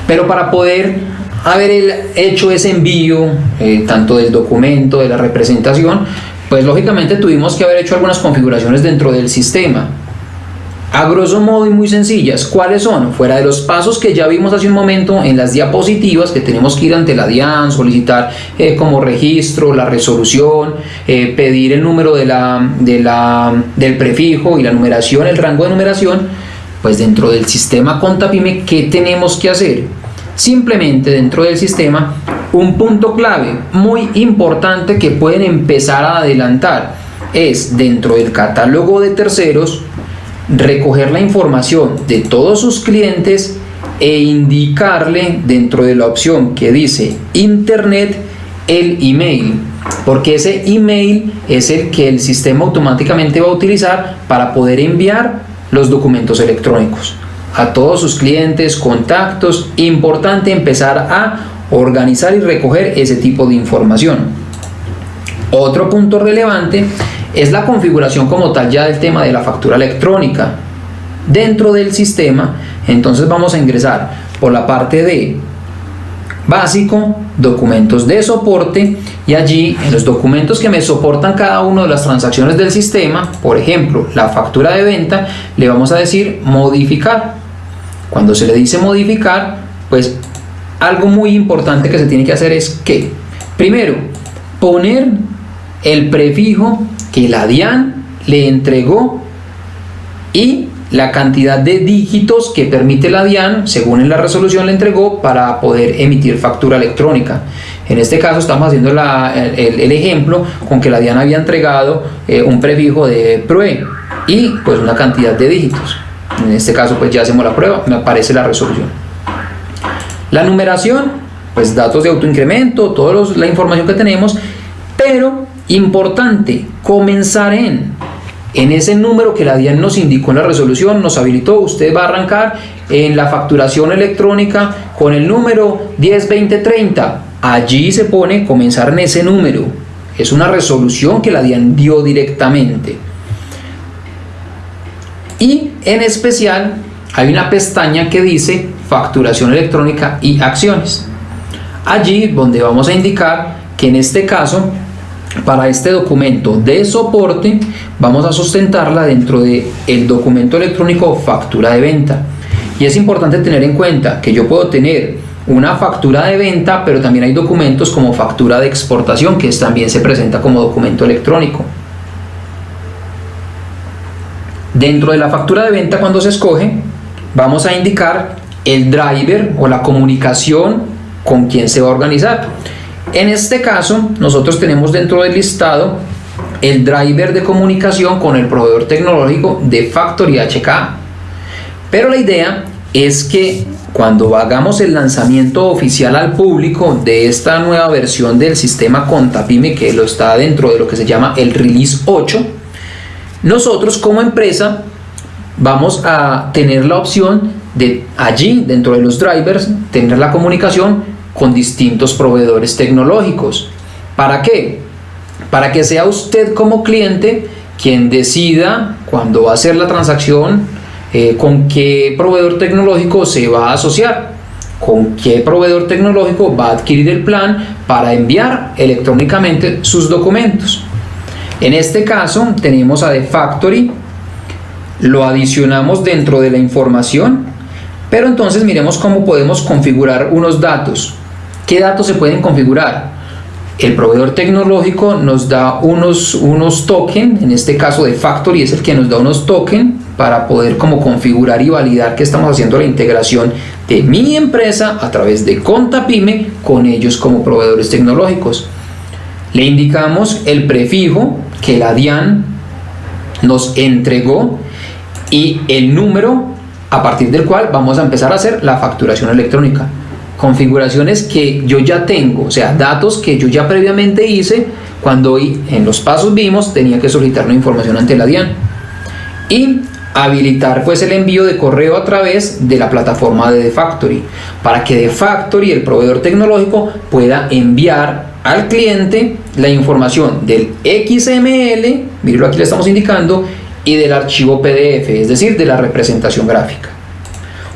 [SPEAKER 4] Pero para poder haber hecho ese envío, eh, tanto del documento, de la representación, pues lógicamente tuvimos que haber hecho algunas configuraciones dentro del sistema. A grosso modo y muy sencillas, ¿cuáles son? Fuera de los pasos que ya vimos hace un momento en las diapositivas que tenemos que ir ante la DIAN, solicitar eh, como registro la resolución, eh, pedir el número de la, de la, del prefijo y la numeración, el rango de numeración, pues dentro del sistema Contapime, ¿qué tenemos que hacer? Simplemente dentro del sistema, un punto clave muy importante que pueden empezar a adelantar. Es dentro del catálogo de terceros recoger la información de todos sus clientes e indicarle dentro de la opción que dice internet el email porque ese email es el que el sistema automáticamente va a utilizar para poder enviar los documentos electrónicos a todos sus clientes, contactos, importante empezar a organizar y recoger ese tipo de información. Otro punto relevante es la configuración como tal ya del tema de la factura electrónica. Dentro del sistema, entonces vamos a ingresar por la parte de básico, documentos de soporte y allí en los documentos que me soportan cada una de las transacciones del sistema, por ejemplo, la factura de venta, le vamos a decir modificar. Cuando se le dice modificar, pues algo muy importante que se tiene que hacer es que, primero, poner el prefijo que la DIAN le entregó y la cantidad de dígitos que permite la DIAN, según en la resolución le entregó, para poder emitir factura electrónica. En este caso estamos haciendo el, ejemplo con que la DIAN había entregado eh, un prefijo de PROE y pues una cantidad de dígitos. En este caso pues ya hacemos la prueba, me aparece la resolución. La numeración, pues datos de autoincremento, toda la información que tenemos, pero importante, comenzar en, en ese número que la DIAN nos indicó en la resolución, nos habilitó, usted va a arrancar en la facturación electrónica con el número 102030. Allí se pone comenzar en ese número. Es una resolución que la DIAN dio directamente. Y en especial hay una pestaña que dice facturación electrónica y acciones. Allí donde vamos a indicar que en este caso para este documento de soporte vamos a sustentarla dentro de el documento electrónico factura de venta y es importante tener en cuenta que yo puedo tener una factura de venta pero también hay documentos como factura de exportación que también se presenta como documento electrónico Dentro de la factura de venta cuando se escoge, vamos a indicar el driver o la comunicación con quien se va a organizar. En este caso, nosotros tenemos dentro del listado el driver de comunicación con el proveedor tecnológico de Factory HK. Pero la idea es que cuando hagamos el lanzamiento oficial al público de esta nueva versión del sistema Contapime, que lo está dentro de lo que se llama el Release 8, nosotros como empresa vamos a tener la opción de allí, dentro de los drivers, tener la comunicación con distintos proveedores tecnológicos. ¿Para qué? Para que sea usted como cliente quien decida cuando va a hacer la transacción eh, con qué proveedor tecnológico se va a asociar, con qué proveedor tecnológico va a adquirir el plan para enviar electrónicamente sus documentos. En este caso tenemos a The Factory, lo adicionamos dentro de la información Pero entonces miremos cómo podemos configurar unos datos. ¿Qué datos se pueden configurar? El proveedor tecnológico nos da unos, unos tokens, en este caso de Factory es el que nos da unos tokens para poder como configurar y validar que estamos haciendo la integración de mi empresa a través de Contapyme con ellos como proveedores tecnológicos. Le indicamos el prefijo que la DIAN nos entregó y el número a partir del cual vamos a empezar a hacer la facturación electrónica. Configuraciones que yo ya tengo, o sea, datos que yo ya previamente hice cuando en los pasos vimos tenía que solicitar una información ante la DIAN. Y habilitar pues el envío de correo a través de la plataforma de Factory para que Factory, el proveedor tecnológico, pueda enviar al cliente la información del XML, aquí le estamos indicando, y del archivo PDF, es decir, de la representación gráfica.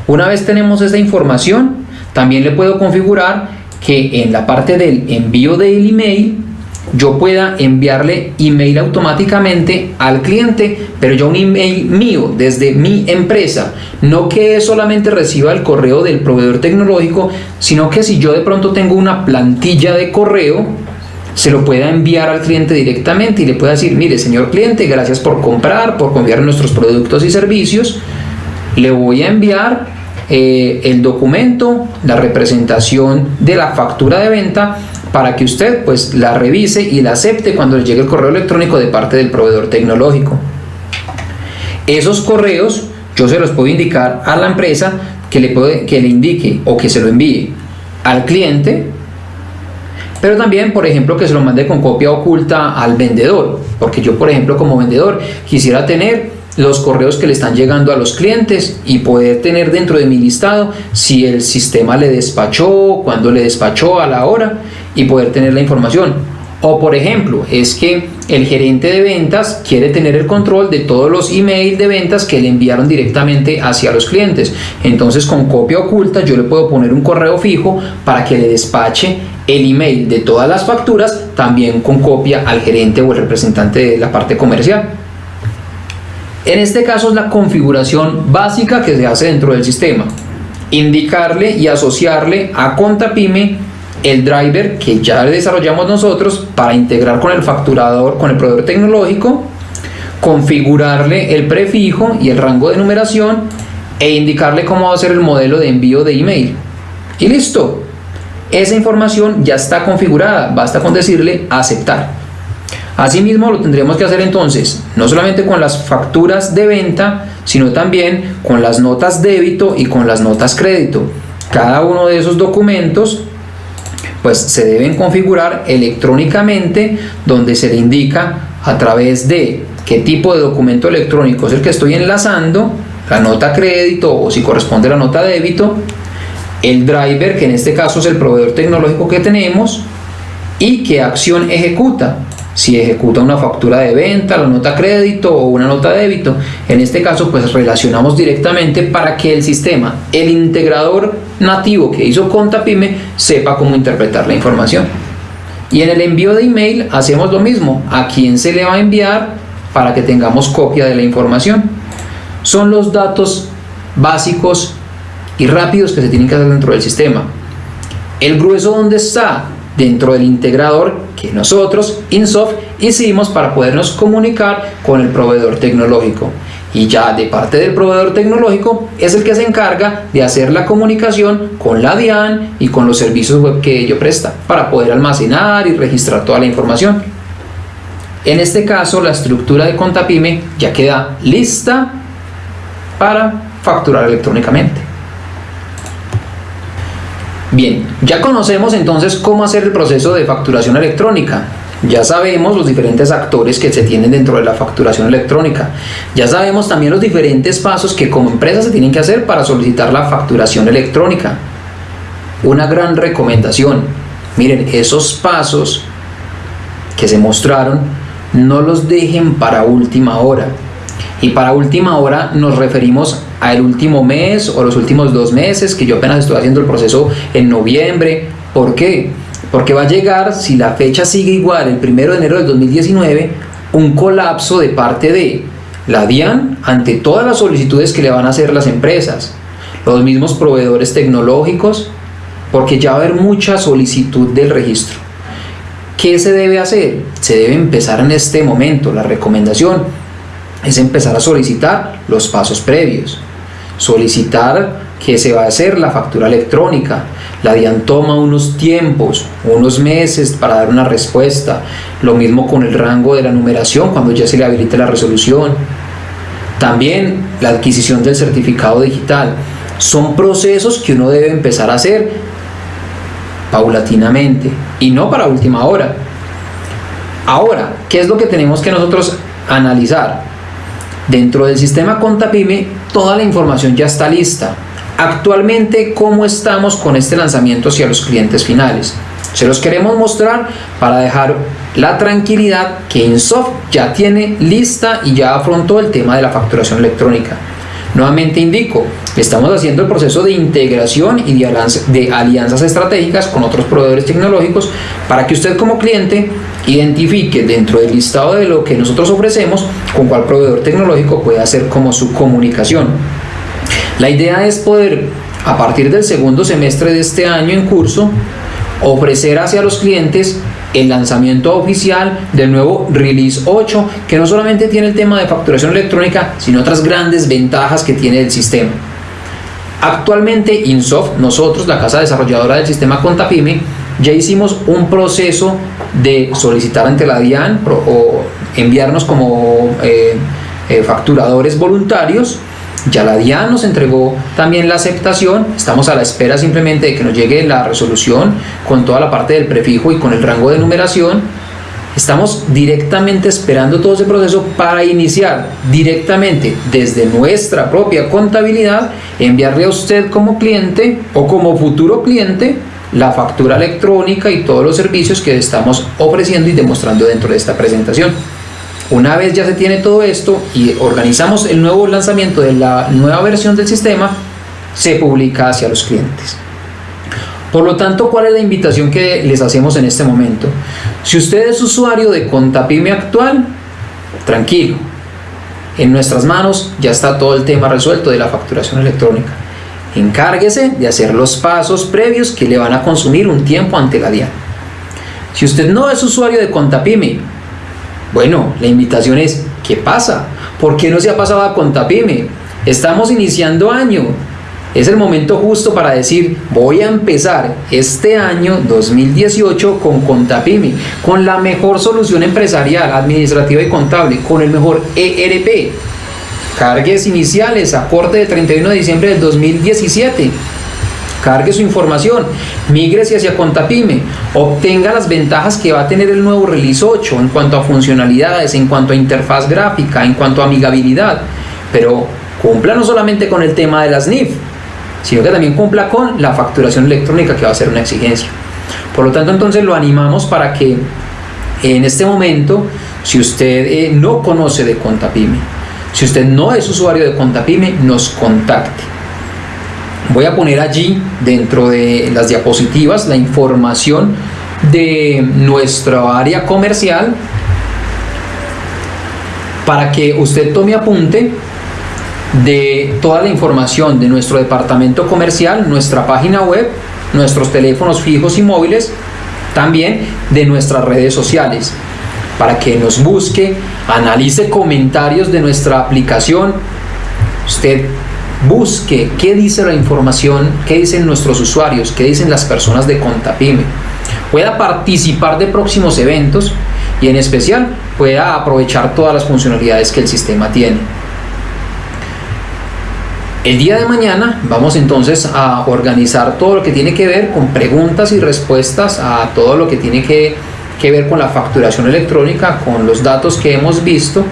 [SPEAKER 4] Una vez tenemos esta información, también le puedo configurar que en la parte del envío del email yo pueda enviarle email automáticamente al cliente, pero ya un email mío desde mi empresa, no que solamente reciba el correo del proveedor tecnológico, sino que si yo de pronto tengo una plantilla de correo, se lo pueda enviar al cliente directamente y le pueda decir, mire señor cliente, gracias por comprar, por confiar nuestros productos y servicios, le voy a enviar eh, el documento, la representación de la factura de venta para que usted pues la revise y la acepte cuando le llegue el correo electrónico de parte del proveedor tecnológico. Esos correos yo se los puedo indicar a la empresa que le, puede, que le indique o que se lo envíe al cliente pero también, por ejemplo, que se lo mande con copia oculta al vendedor, porque yo, por ejemplo, como vendedor, quisiera tener los correos que le están llegando a los clientes y poder tener dentro de mi listado si el sistema le despachó, cuándo le despachó, a la hora y poder tener la información. O por ejemplo, es que el gerente de ventas quiere tener el control de todos los emails de ventas que le enviaron directamente hacia los clientes. Entonces con copia oculta yo le puedo poner un correo fijo para que le despache el email de todas las facturas también con copia al gerente o el representante de la parte comercial. En este caso es la configuración básica que se hace dentro del sistema. Indicarle y asociarle a ContaPyme el driver que ya desarrollamos nosotros para integrar con el facturador, con el proveedor tecnológico, configurarle el prefijo y el rango de numeración e indicarle cómo va a ser el modelo de envío de email. Y listo, esa información ya está configurada, basta con decirle aceptar. Asimismo lo tendremos que hacer entonces, no solamente con las facturas de venta, sino también con las notas débito y con las notas crédito. Cada uno de esos documentos pues se deben configurar electrónicamente donde se le indica a través de qué tipo de documento electrónico es el que estoy enlazando, la nota crédito o si corresponde la nota débito, el driver, que en este caso es el proveedor tecnológico que tenemos, y qué acción ejecuta. Si ejecuta una factura de venta, la nota crédito o una nota débito. En este caso, pues relacionamos directamente para que el sistema, el integrador nativo que hizo ContaPyme, sepa cómo interpretar la información. Y en el envío de email hacemos lo mismo. ¿A quién se le va a enviar para que tengamos copia de la información? Son los datos básicos y rápidos que se tienen que hacer dentro del sistema. El grueso dónde está dentro del integrador que nosotros, Insoft, hicimos para podernos comunicar con el proveedor tecnológico. Y ya de parte del proveedor tecnológico es el que se encarga de hacer la comunicación con la DIAN y con los servicios web que ello presta para poder almacenar y registrar toda la información. En este caso, la estructura de Contapyme ya queda lista para facturar electrónicamente. Bien, ya conocemos entonces cómo hacer el proceso de facturación electrónica. Ya sabemos los diferentes actores que se tienen dentro de la facturación electrónica. Ya sabemos también los diferentes pasos que como empresa se tienen que hacer para solicitar la facturación electrónica. Una gran recomendación. Miren, esos pasos que se mostraron, no los dejen para última hora. Y para última hora nos referimos al último mes o los últimos dos meses, que yo apenas estoy haciendo el proceso en noviembre. ¿Por qué? Porque va a llegar, si la fecha sigue igual, el primero de enero del 2019, un colapso de parte de la DIAN ante todas las solicitudes que le van a hacer las empresas. los mismos proveedores tecnológicos, porque ya va a haber mucha solicitud del registro. ¿Qué se debe hacer? Se debe empezar en este momento. La recomendación es empezar a solicitar los pasos previos. Solicitar que se va a hacer la factura electrónica. La DIAN toma unos tiempos, unos meses para dar una respuesta. Lo mismo con el rango de la numeración cuando ya se le habilite la resolución. También la adquisición del certificado digital. Son procesos que uno debe empezar a hacer paulatinamente y no para última hora. Ahora, ¿qué es lo que tenemos que nosotros analizar? Dentro del sistema Contapime, toda la información ya está lista. Actualmente, ¿cómo estamos con este lanzamiento hacia los clientes finales? Se los queremos mostrar para dejar la tranquilidad que Insoft ya tiene lista y ya afrontó el tema de la facturación electrónica. Nuevamente indico, estamos haciendo el proceso de integración y de, alianzas estratégicas con otros proveedores tecnológicos para que usted como cliente identifique dentro del listado de lo que nosotros ofrecemos con cuál proveedor tecnológico puede hacer como su comunicación. La idea es poder, a partir del segundo semestre de este año en curso, ofrecer hacia los clientes el lanzamiento oficial del nuevo Release 8, que no solamente tiene el tema de facturación electrónica, sino otras grandes ventajas que tiene el sistema. Actualmente Insoft, nosotros, la casa desarrolladora del sistema Contapime, ya hicimos un proceso de solicitar ante la DIAN o enviarnos como eh, eh, facturadores voluntarios ya la DIAN nos entregó también la aceptación, estamos a la espera simplemente de que nos llegue la resolución con toda la parte del prefijo y con el rango de numeración. Estamos directamente esperando todo ese proceso para iniciar directamente desde nuestra propia contabilidad, enviarle a usted como cliente o como futuro cliente la factura electrónica y todos los servicios que estamos ofreciendo y demostrando dentro de esta presentación. Una vez ya se tiene todo esto y organizamos el nuevo lanzamiento de la nueva versión del sistema, se publica hacia los clientes. Por lo tanto, ¿cuál es la invitación que les hacemos en este momento? Si usted es usuario de Contapime actual, tranquilo. En nuestras manos ya está todo el tema resuelto de la facturación electrónica. Encárguese de hacer los pasos previos que le van a consumir un tiempo ante la DIAN. Si usted no es usuario de Contapime, bueno, la invitación es, ¿qué pasa? ¿Por qué no se ha pasado a Contapime? Estamos iniciando año. Es el momento justo para decir, voy a empezar este año 2018 con Contapime, con la mejor solución empresarial, administrativa y contable, con el mejor ERP. Cargues iniciales a corte de 31 de diciembre del 2017 cargue su información, migre hacia Contapime, obtenga las ventajas que va a tener el nuevo Release 8 en cuanto a funcionalidades, en cuanto a interfaz gráfica, en cuanto a amigabilidad, pero cumpla no solamente con el tema de las NIF, sino que también cumpla con la facturación electrónica que va a ser una exigencia. Por lo tanto, entonces lo animamos para que en este momento, si usted eh, no conoce de Contapime, si usted no es usuario de Contapime, nos contacte Voy a poner allí dentro de las diapositivas la información de nuestra área comercial para que usted tome apunte de toda la información de nuestro departamento comercial, nuestra página web, nuestros teléfonos fijos y móviles, también de nuestras redes sociales, para que nos busque, analice comentarios de nuestra aplicación. Usted busque qué dice la información, qué dicen nuestros usuarios, qué dicen las personas de Contapime. Pueda participar de próximos eventos y en especial pueda aprovechar todas las funcionalidades que el sistema tiene. El día de mañana vamos entonces a organizar todo lo que tiene que ver con preguntas y respuestas a todo lo que tiene que, ver con la facturación electrónica, con los datos que hemos visto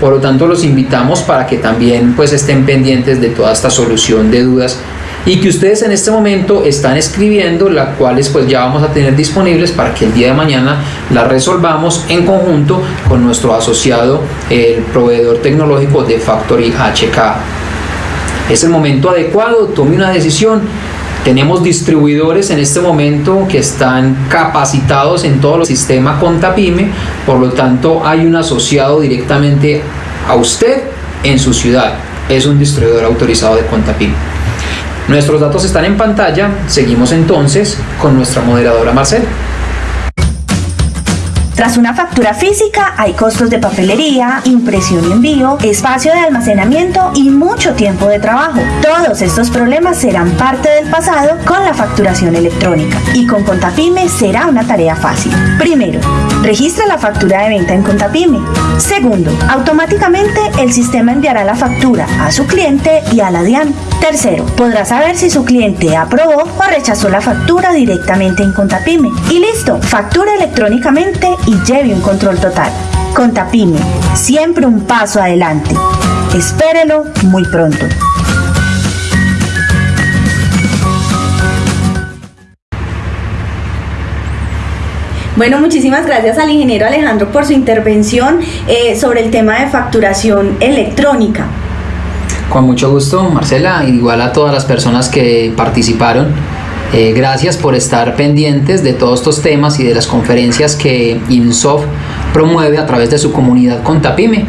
[SPEAKER 4] por lo tanto, los invitamos para que también pues estén pendientes de toda esta solución de dudas y que ustedes en este momento están escribiendo, las cuales pues ya vamos a tener disponibles para que el día de mañana las resolvamos en conjunto con nuestro asociado, el proveedor tecnológico de Factory HK. Es el momento adecuado, tome una decisión tenemos distribuidores en este momento que están capacitados en todo el sistema Contapime, por lo tanto hay un asociado directamente a usted en su ciudad. Es un distribuidor autorizado de Contapime. Nuestros datos están en pantalla, seguimos entonces con nuestra moderadora Marcela.
[SPEAKER 1] Tras una factura física hay costos de papelería, impresión y envío, espacio de almacenamiento y mucho tiempo de trabajo. Todos estos problemas serán parte del pasado con la facturación electrónica y con Contapyme será una tarea fácil. Primero, registra la factura de venta en Contapyme. Segundo, automáticamente el sistema enviará la factura a su cliente y a la DIAN. Tercero, podrá saber si su cliente aprobó o rechazó la factura directamente en Contapyme. Y listo, factura electrónicamente y lleve un control total. Contapyme, siempre un paso adelante. Espérelo muy pronto.
[SPEAKER 5] Bueno, muchísimas gracias al ingeniero Alejandro por su intervención eh, sobre el tema de facturación electrónica.
[SPEAKER 4] Con mucho gusto, Marcela, igual a todas las personas que participaron. Eh, gracias por estar pendientes de todos estos temas y de las conferencias que INSOF promueve a través de su comunidad Contapime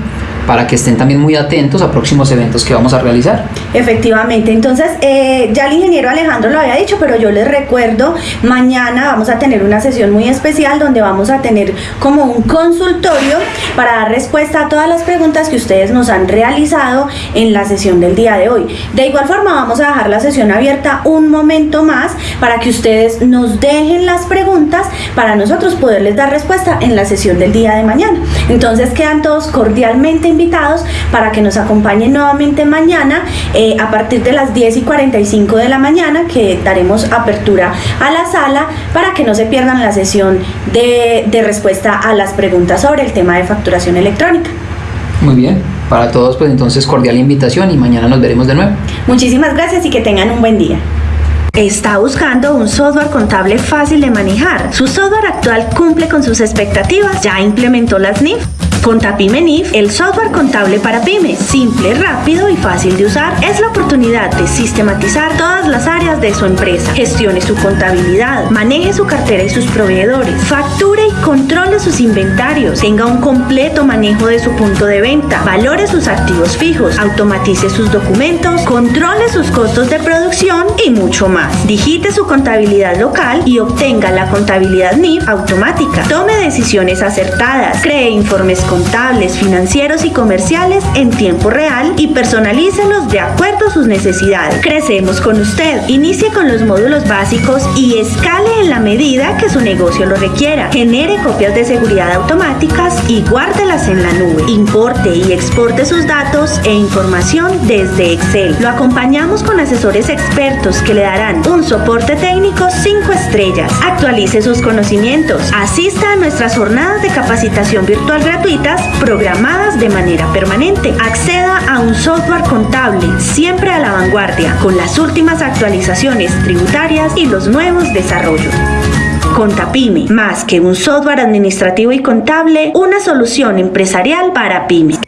[SPEAKER 4] para que estén también muy atentos a próximos eventos que vamos a realizar.
[SPEAKER 5] Efectivamente, entonces eh, ya el ingeniero Alejandro lo había dicho, pero yo les recuerdo, mañana vamos a tener una sesión muy especial donde vamos a tener como un consultorio para dar respuesta a todas las preguntas que ustedes nos han realizado en la sesión del día de hoy. De igual forma vamos a dejar la sesión abierta un momento más para que ustedes nos dejen las preguntas para nosotros poderles dar respuesta en la sesión del día de mañana. Entonces quedan todos cordialmente invitados para que nos acompañen nuevamente mañana eh, a partir de las 10 y 45 de la mañana que daremos apertura a la sala para que no se pierdan la sesión de, de respuesta a las preguntas sobre el tema de facturación electrónica.
[SPEAKER 4] Muy bien, para todos pues entonces cordial invitación y mañana nos veremos de nuevo.
[SPEAKER 5] Muchísimas gracias y que tengan un buen día.
[SPEAKER 1] Está buscando un software contable fácil de manejar. Su software actual cumple con sus expectativas. Ya implementó las NIF. Con NIF, el software contable para pymes, simple, rápido y fácil de usar, es la oportunidad de sistematizar todas las áreas de su empresa. Gestione su contabilidad, maneje su cartera y sus proveedores, facture y controle sus inventarios, tenga un completo manejo de su punto de venta, valore sus activos fijos, automatice sus documentos, controle sus costos de producción y mucho más. Digite su contabilidad local y obtenga la contabilidad NIF automática. Tome decisiones acertadas, cree informes contables, financieros y comerciales en tiempo real y personalícelos de acuerdo a sus necesidades. Crecemos con usted. Inicie con los módulos básicos y escale en la medida que su negocio lo requiera. Genere copias de seguridad automáticas y guárdelas en la nube. Importe y exporte sus datos e información desde Excel. Lo acompañamos con asesores expertos que le darán un soporte técnico 5 estrellas. Actualice sus conocimientos. Asista a nuestras jornadas de capacitación virtual gratuita programadas de manera permanente. Acceda a un software contable siempre a la vanguardia con las últimas actualizaciones tributarias y los nuevos desarrollos. Contapyme, más que un software administrativo y contable, una solución empresarial para pymes.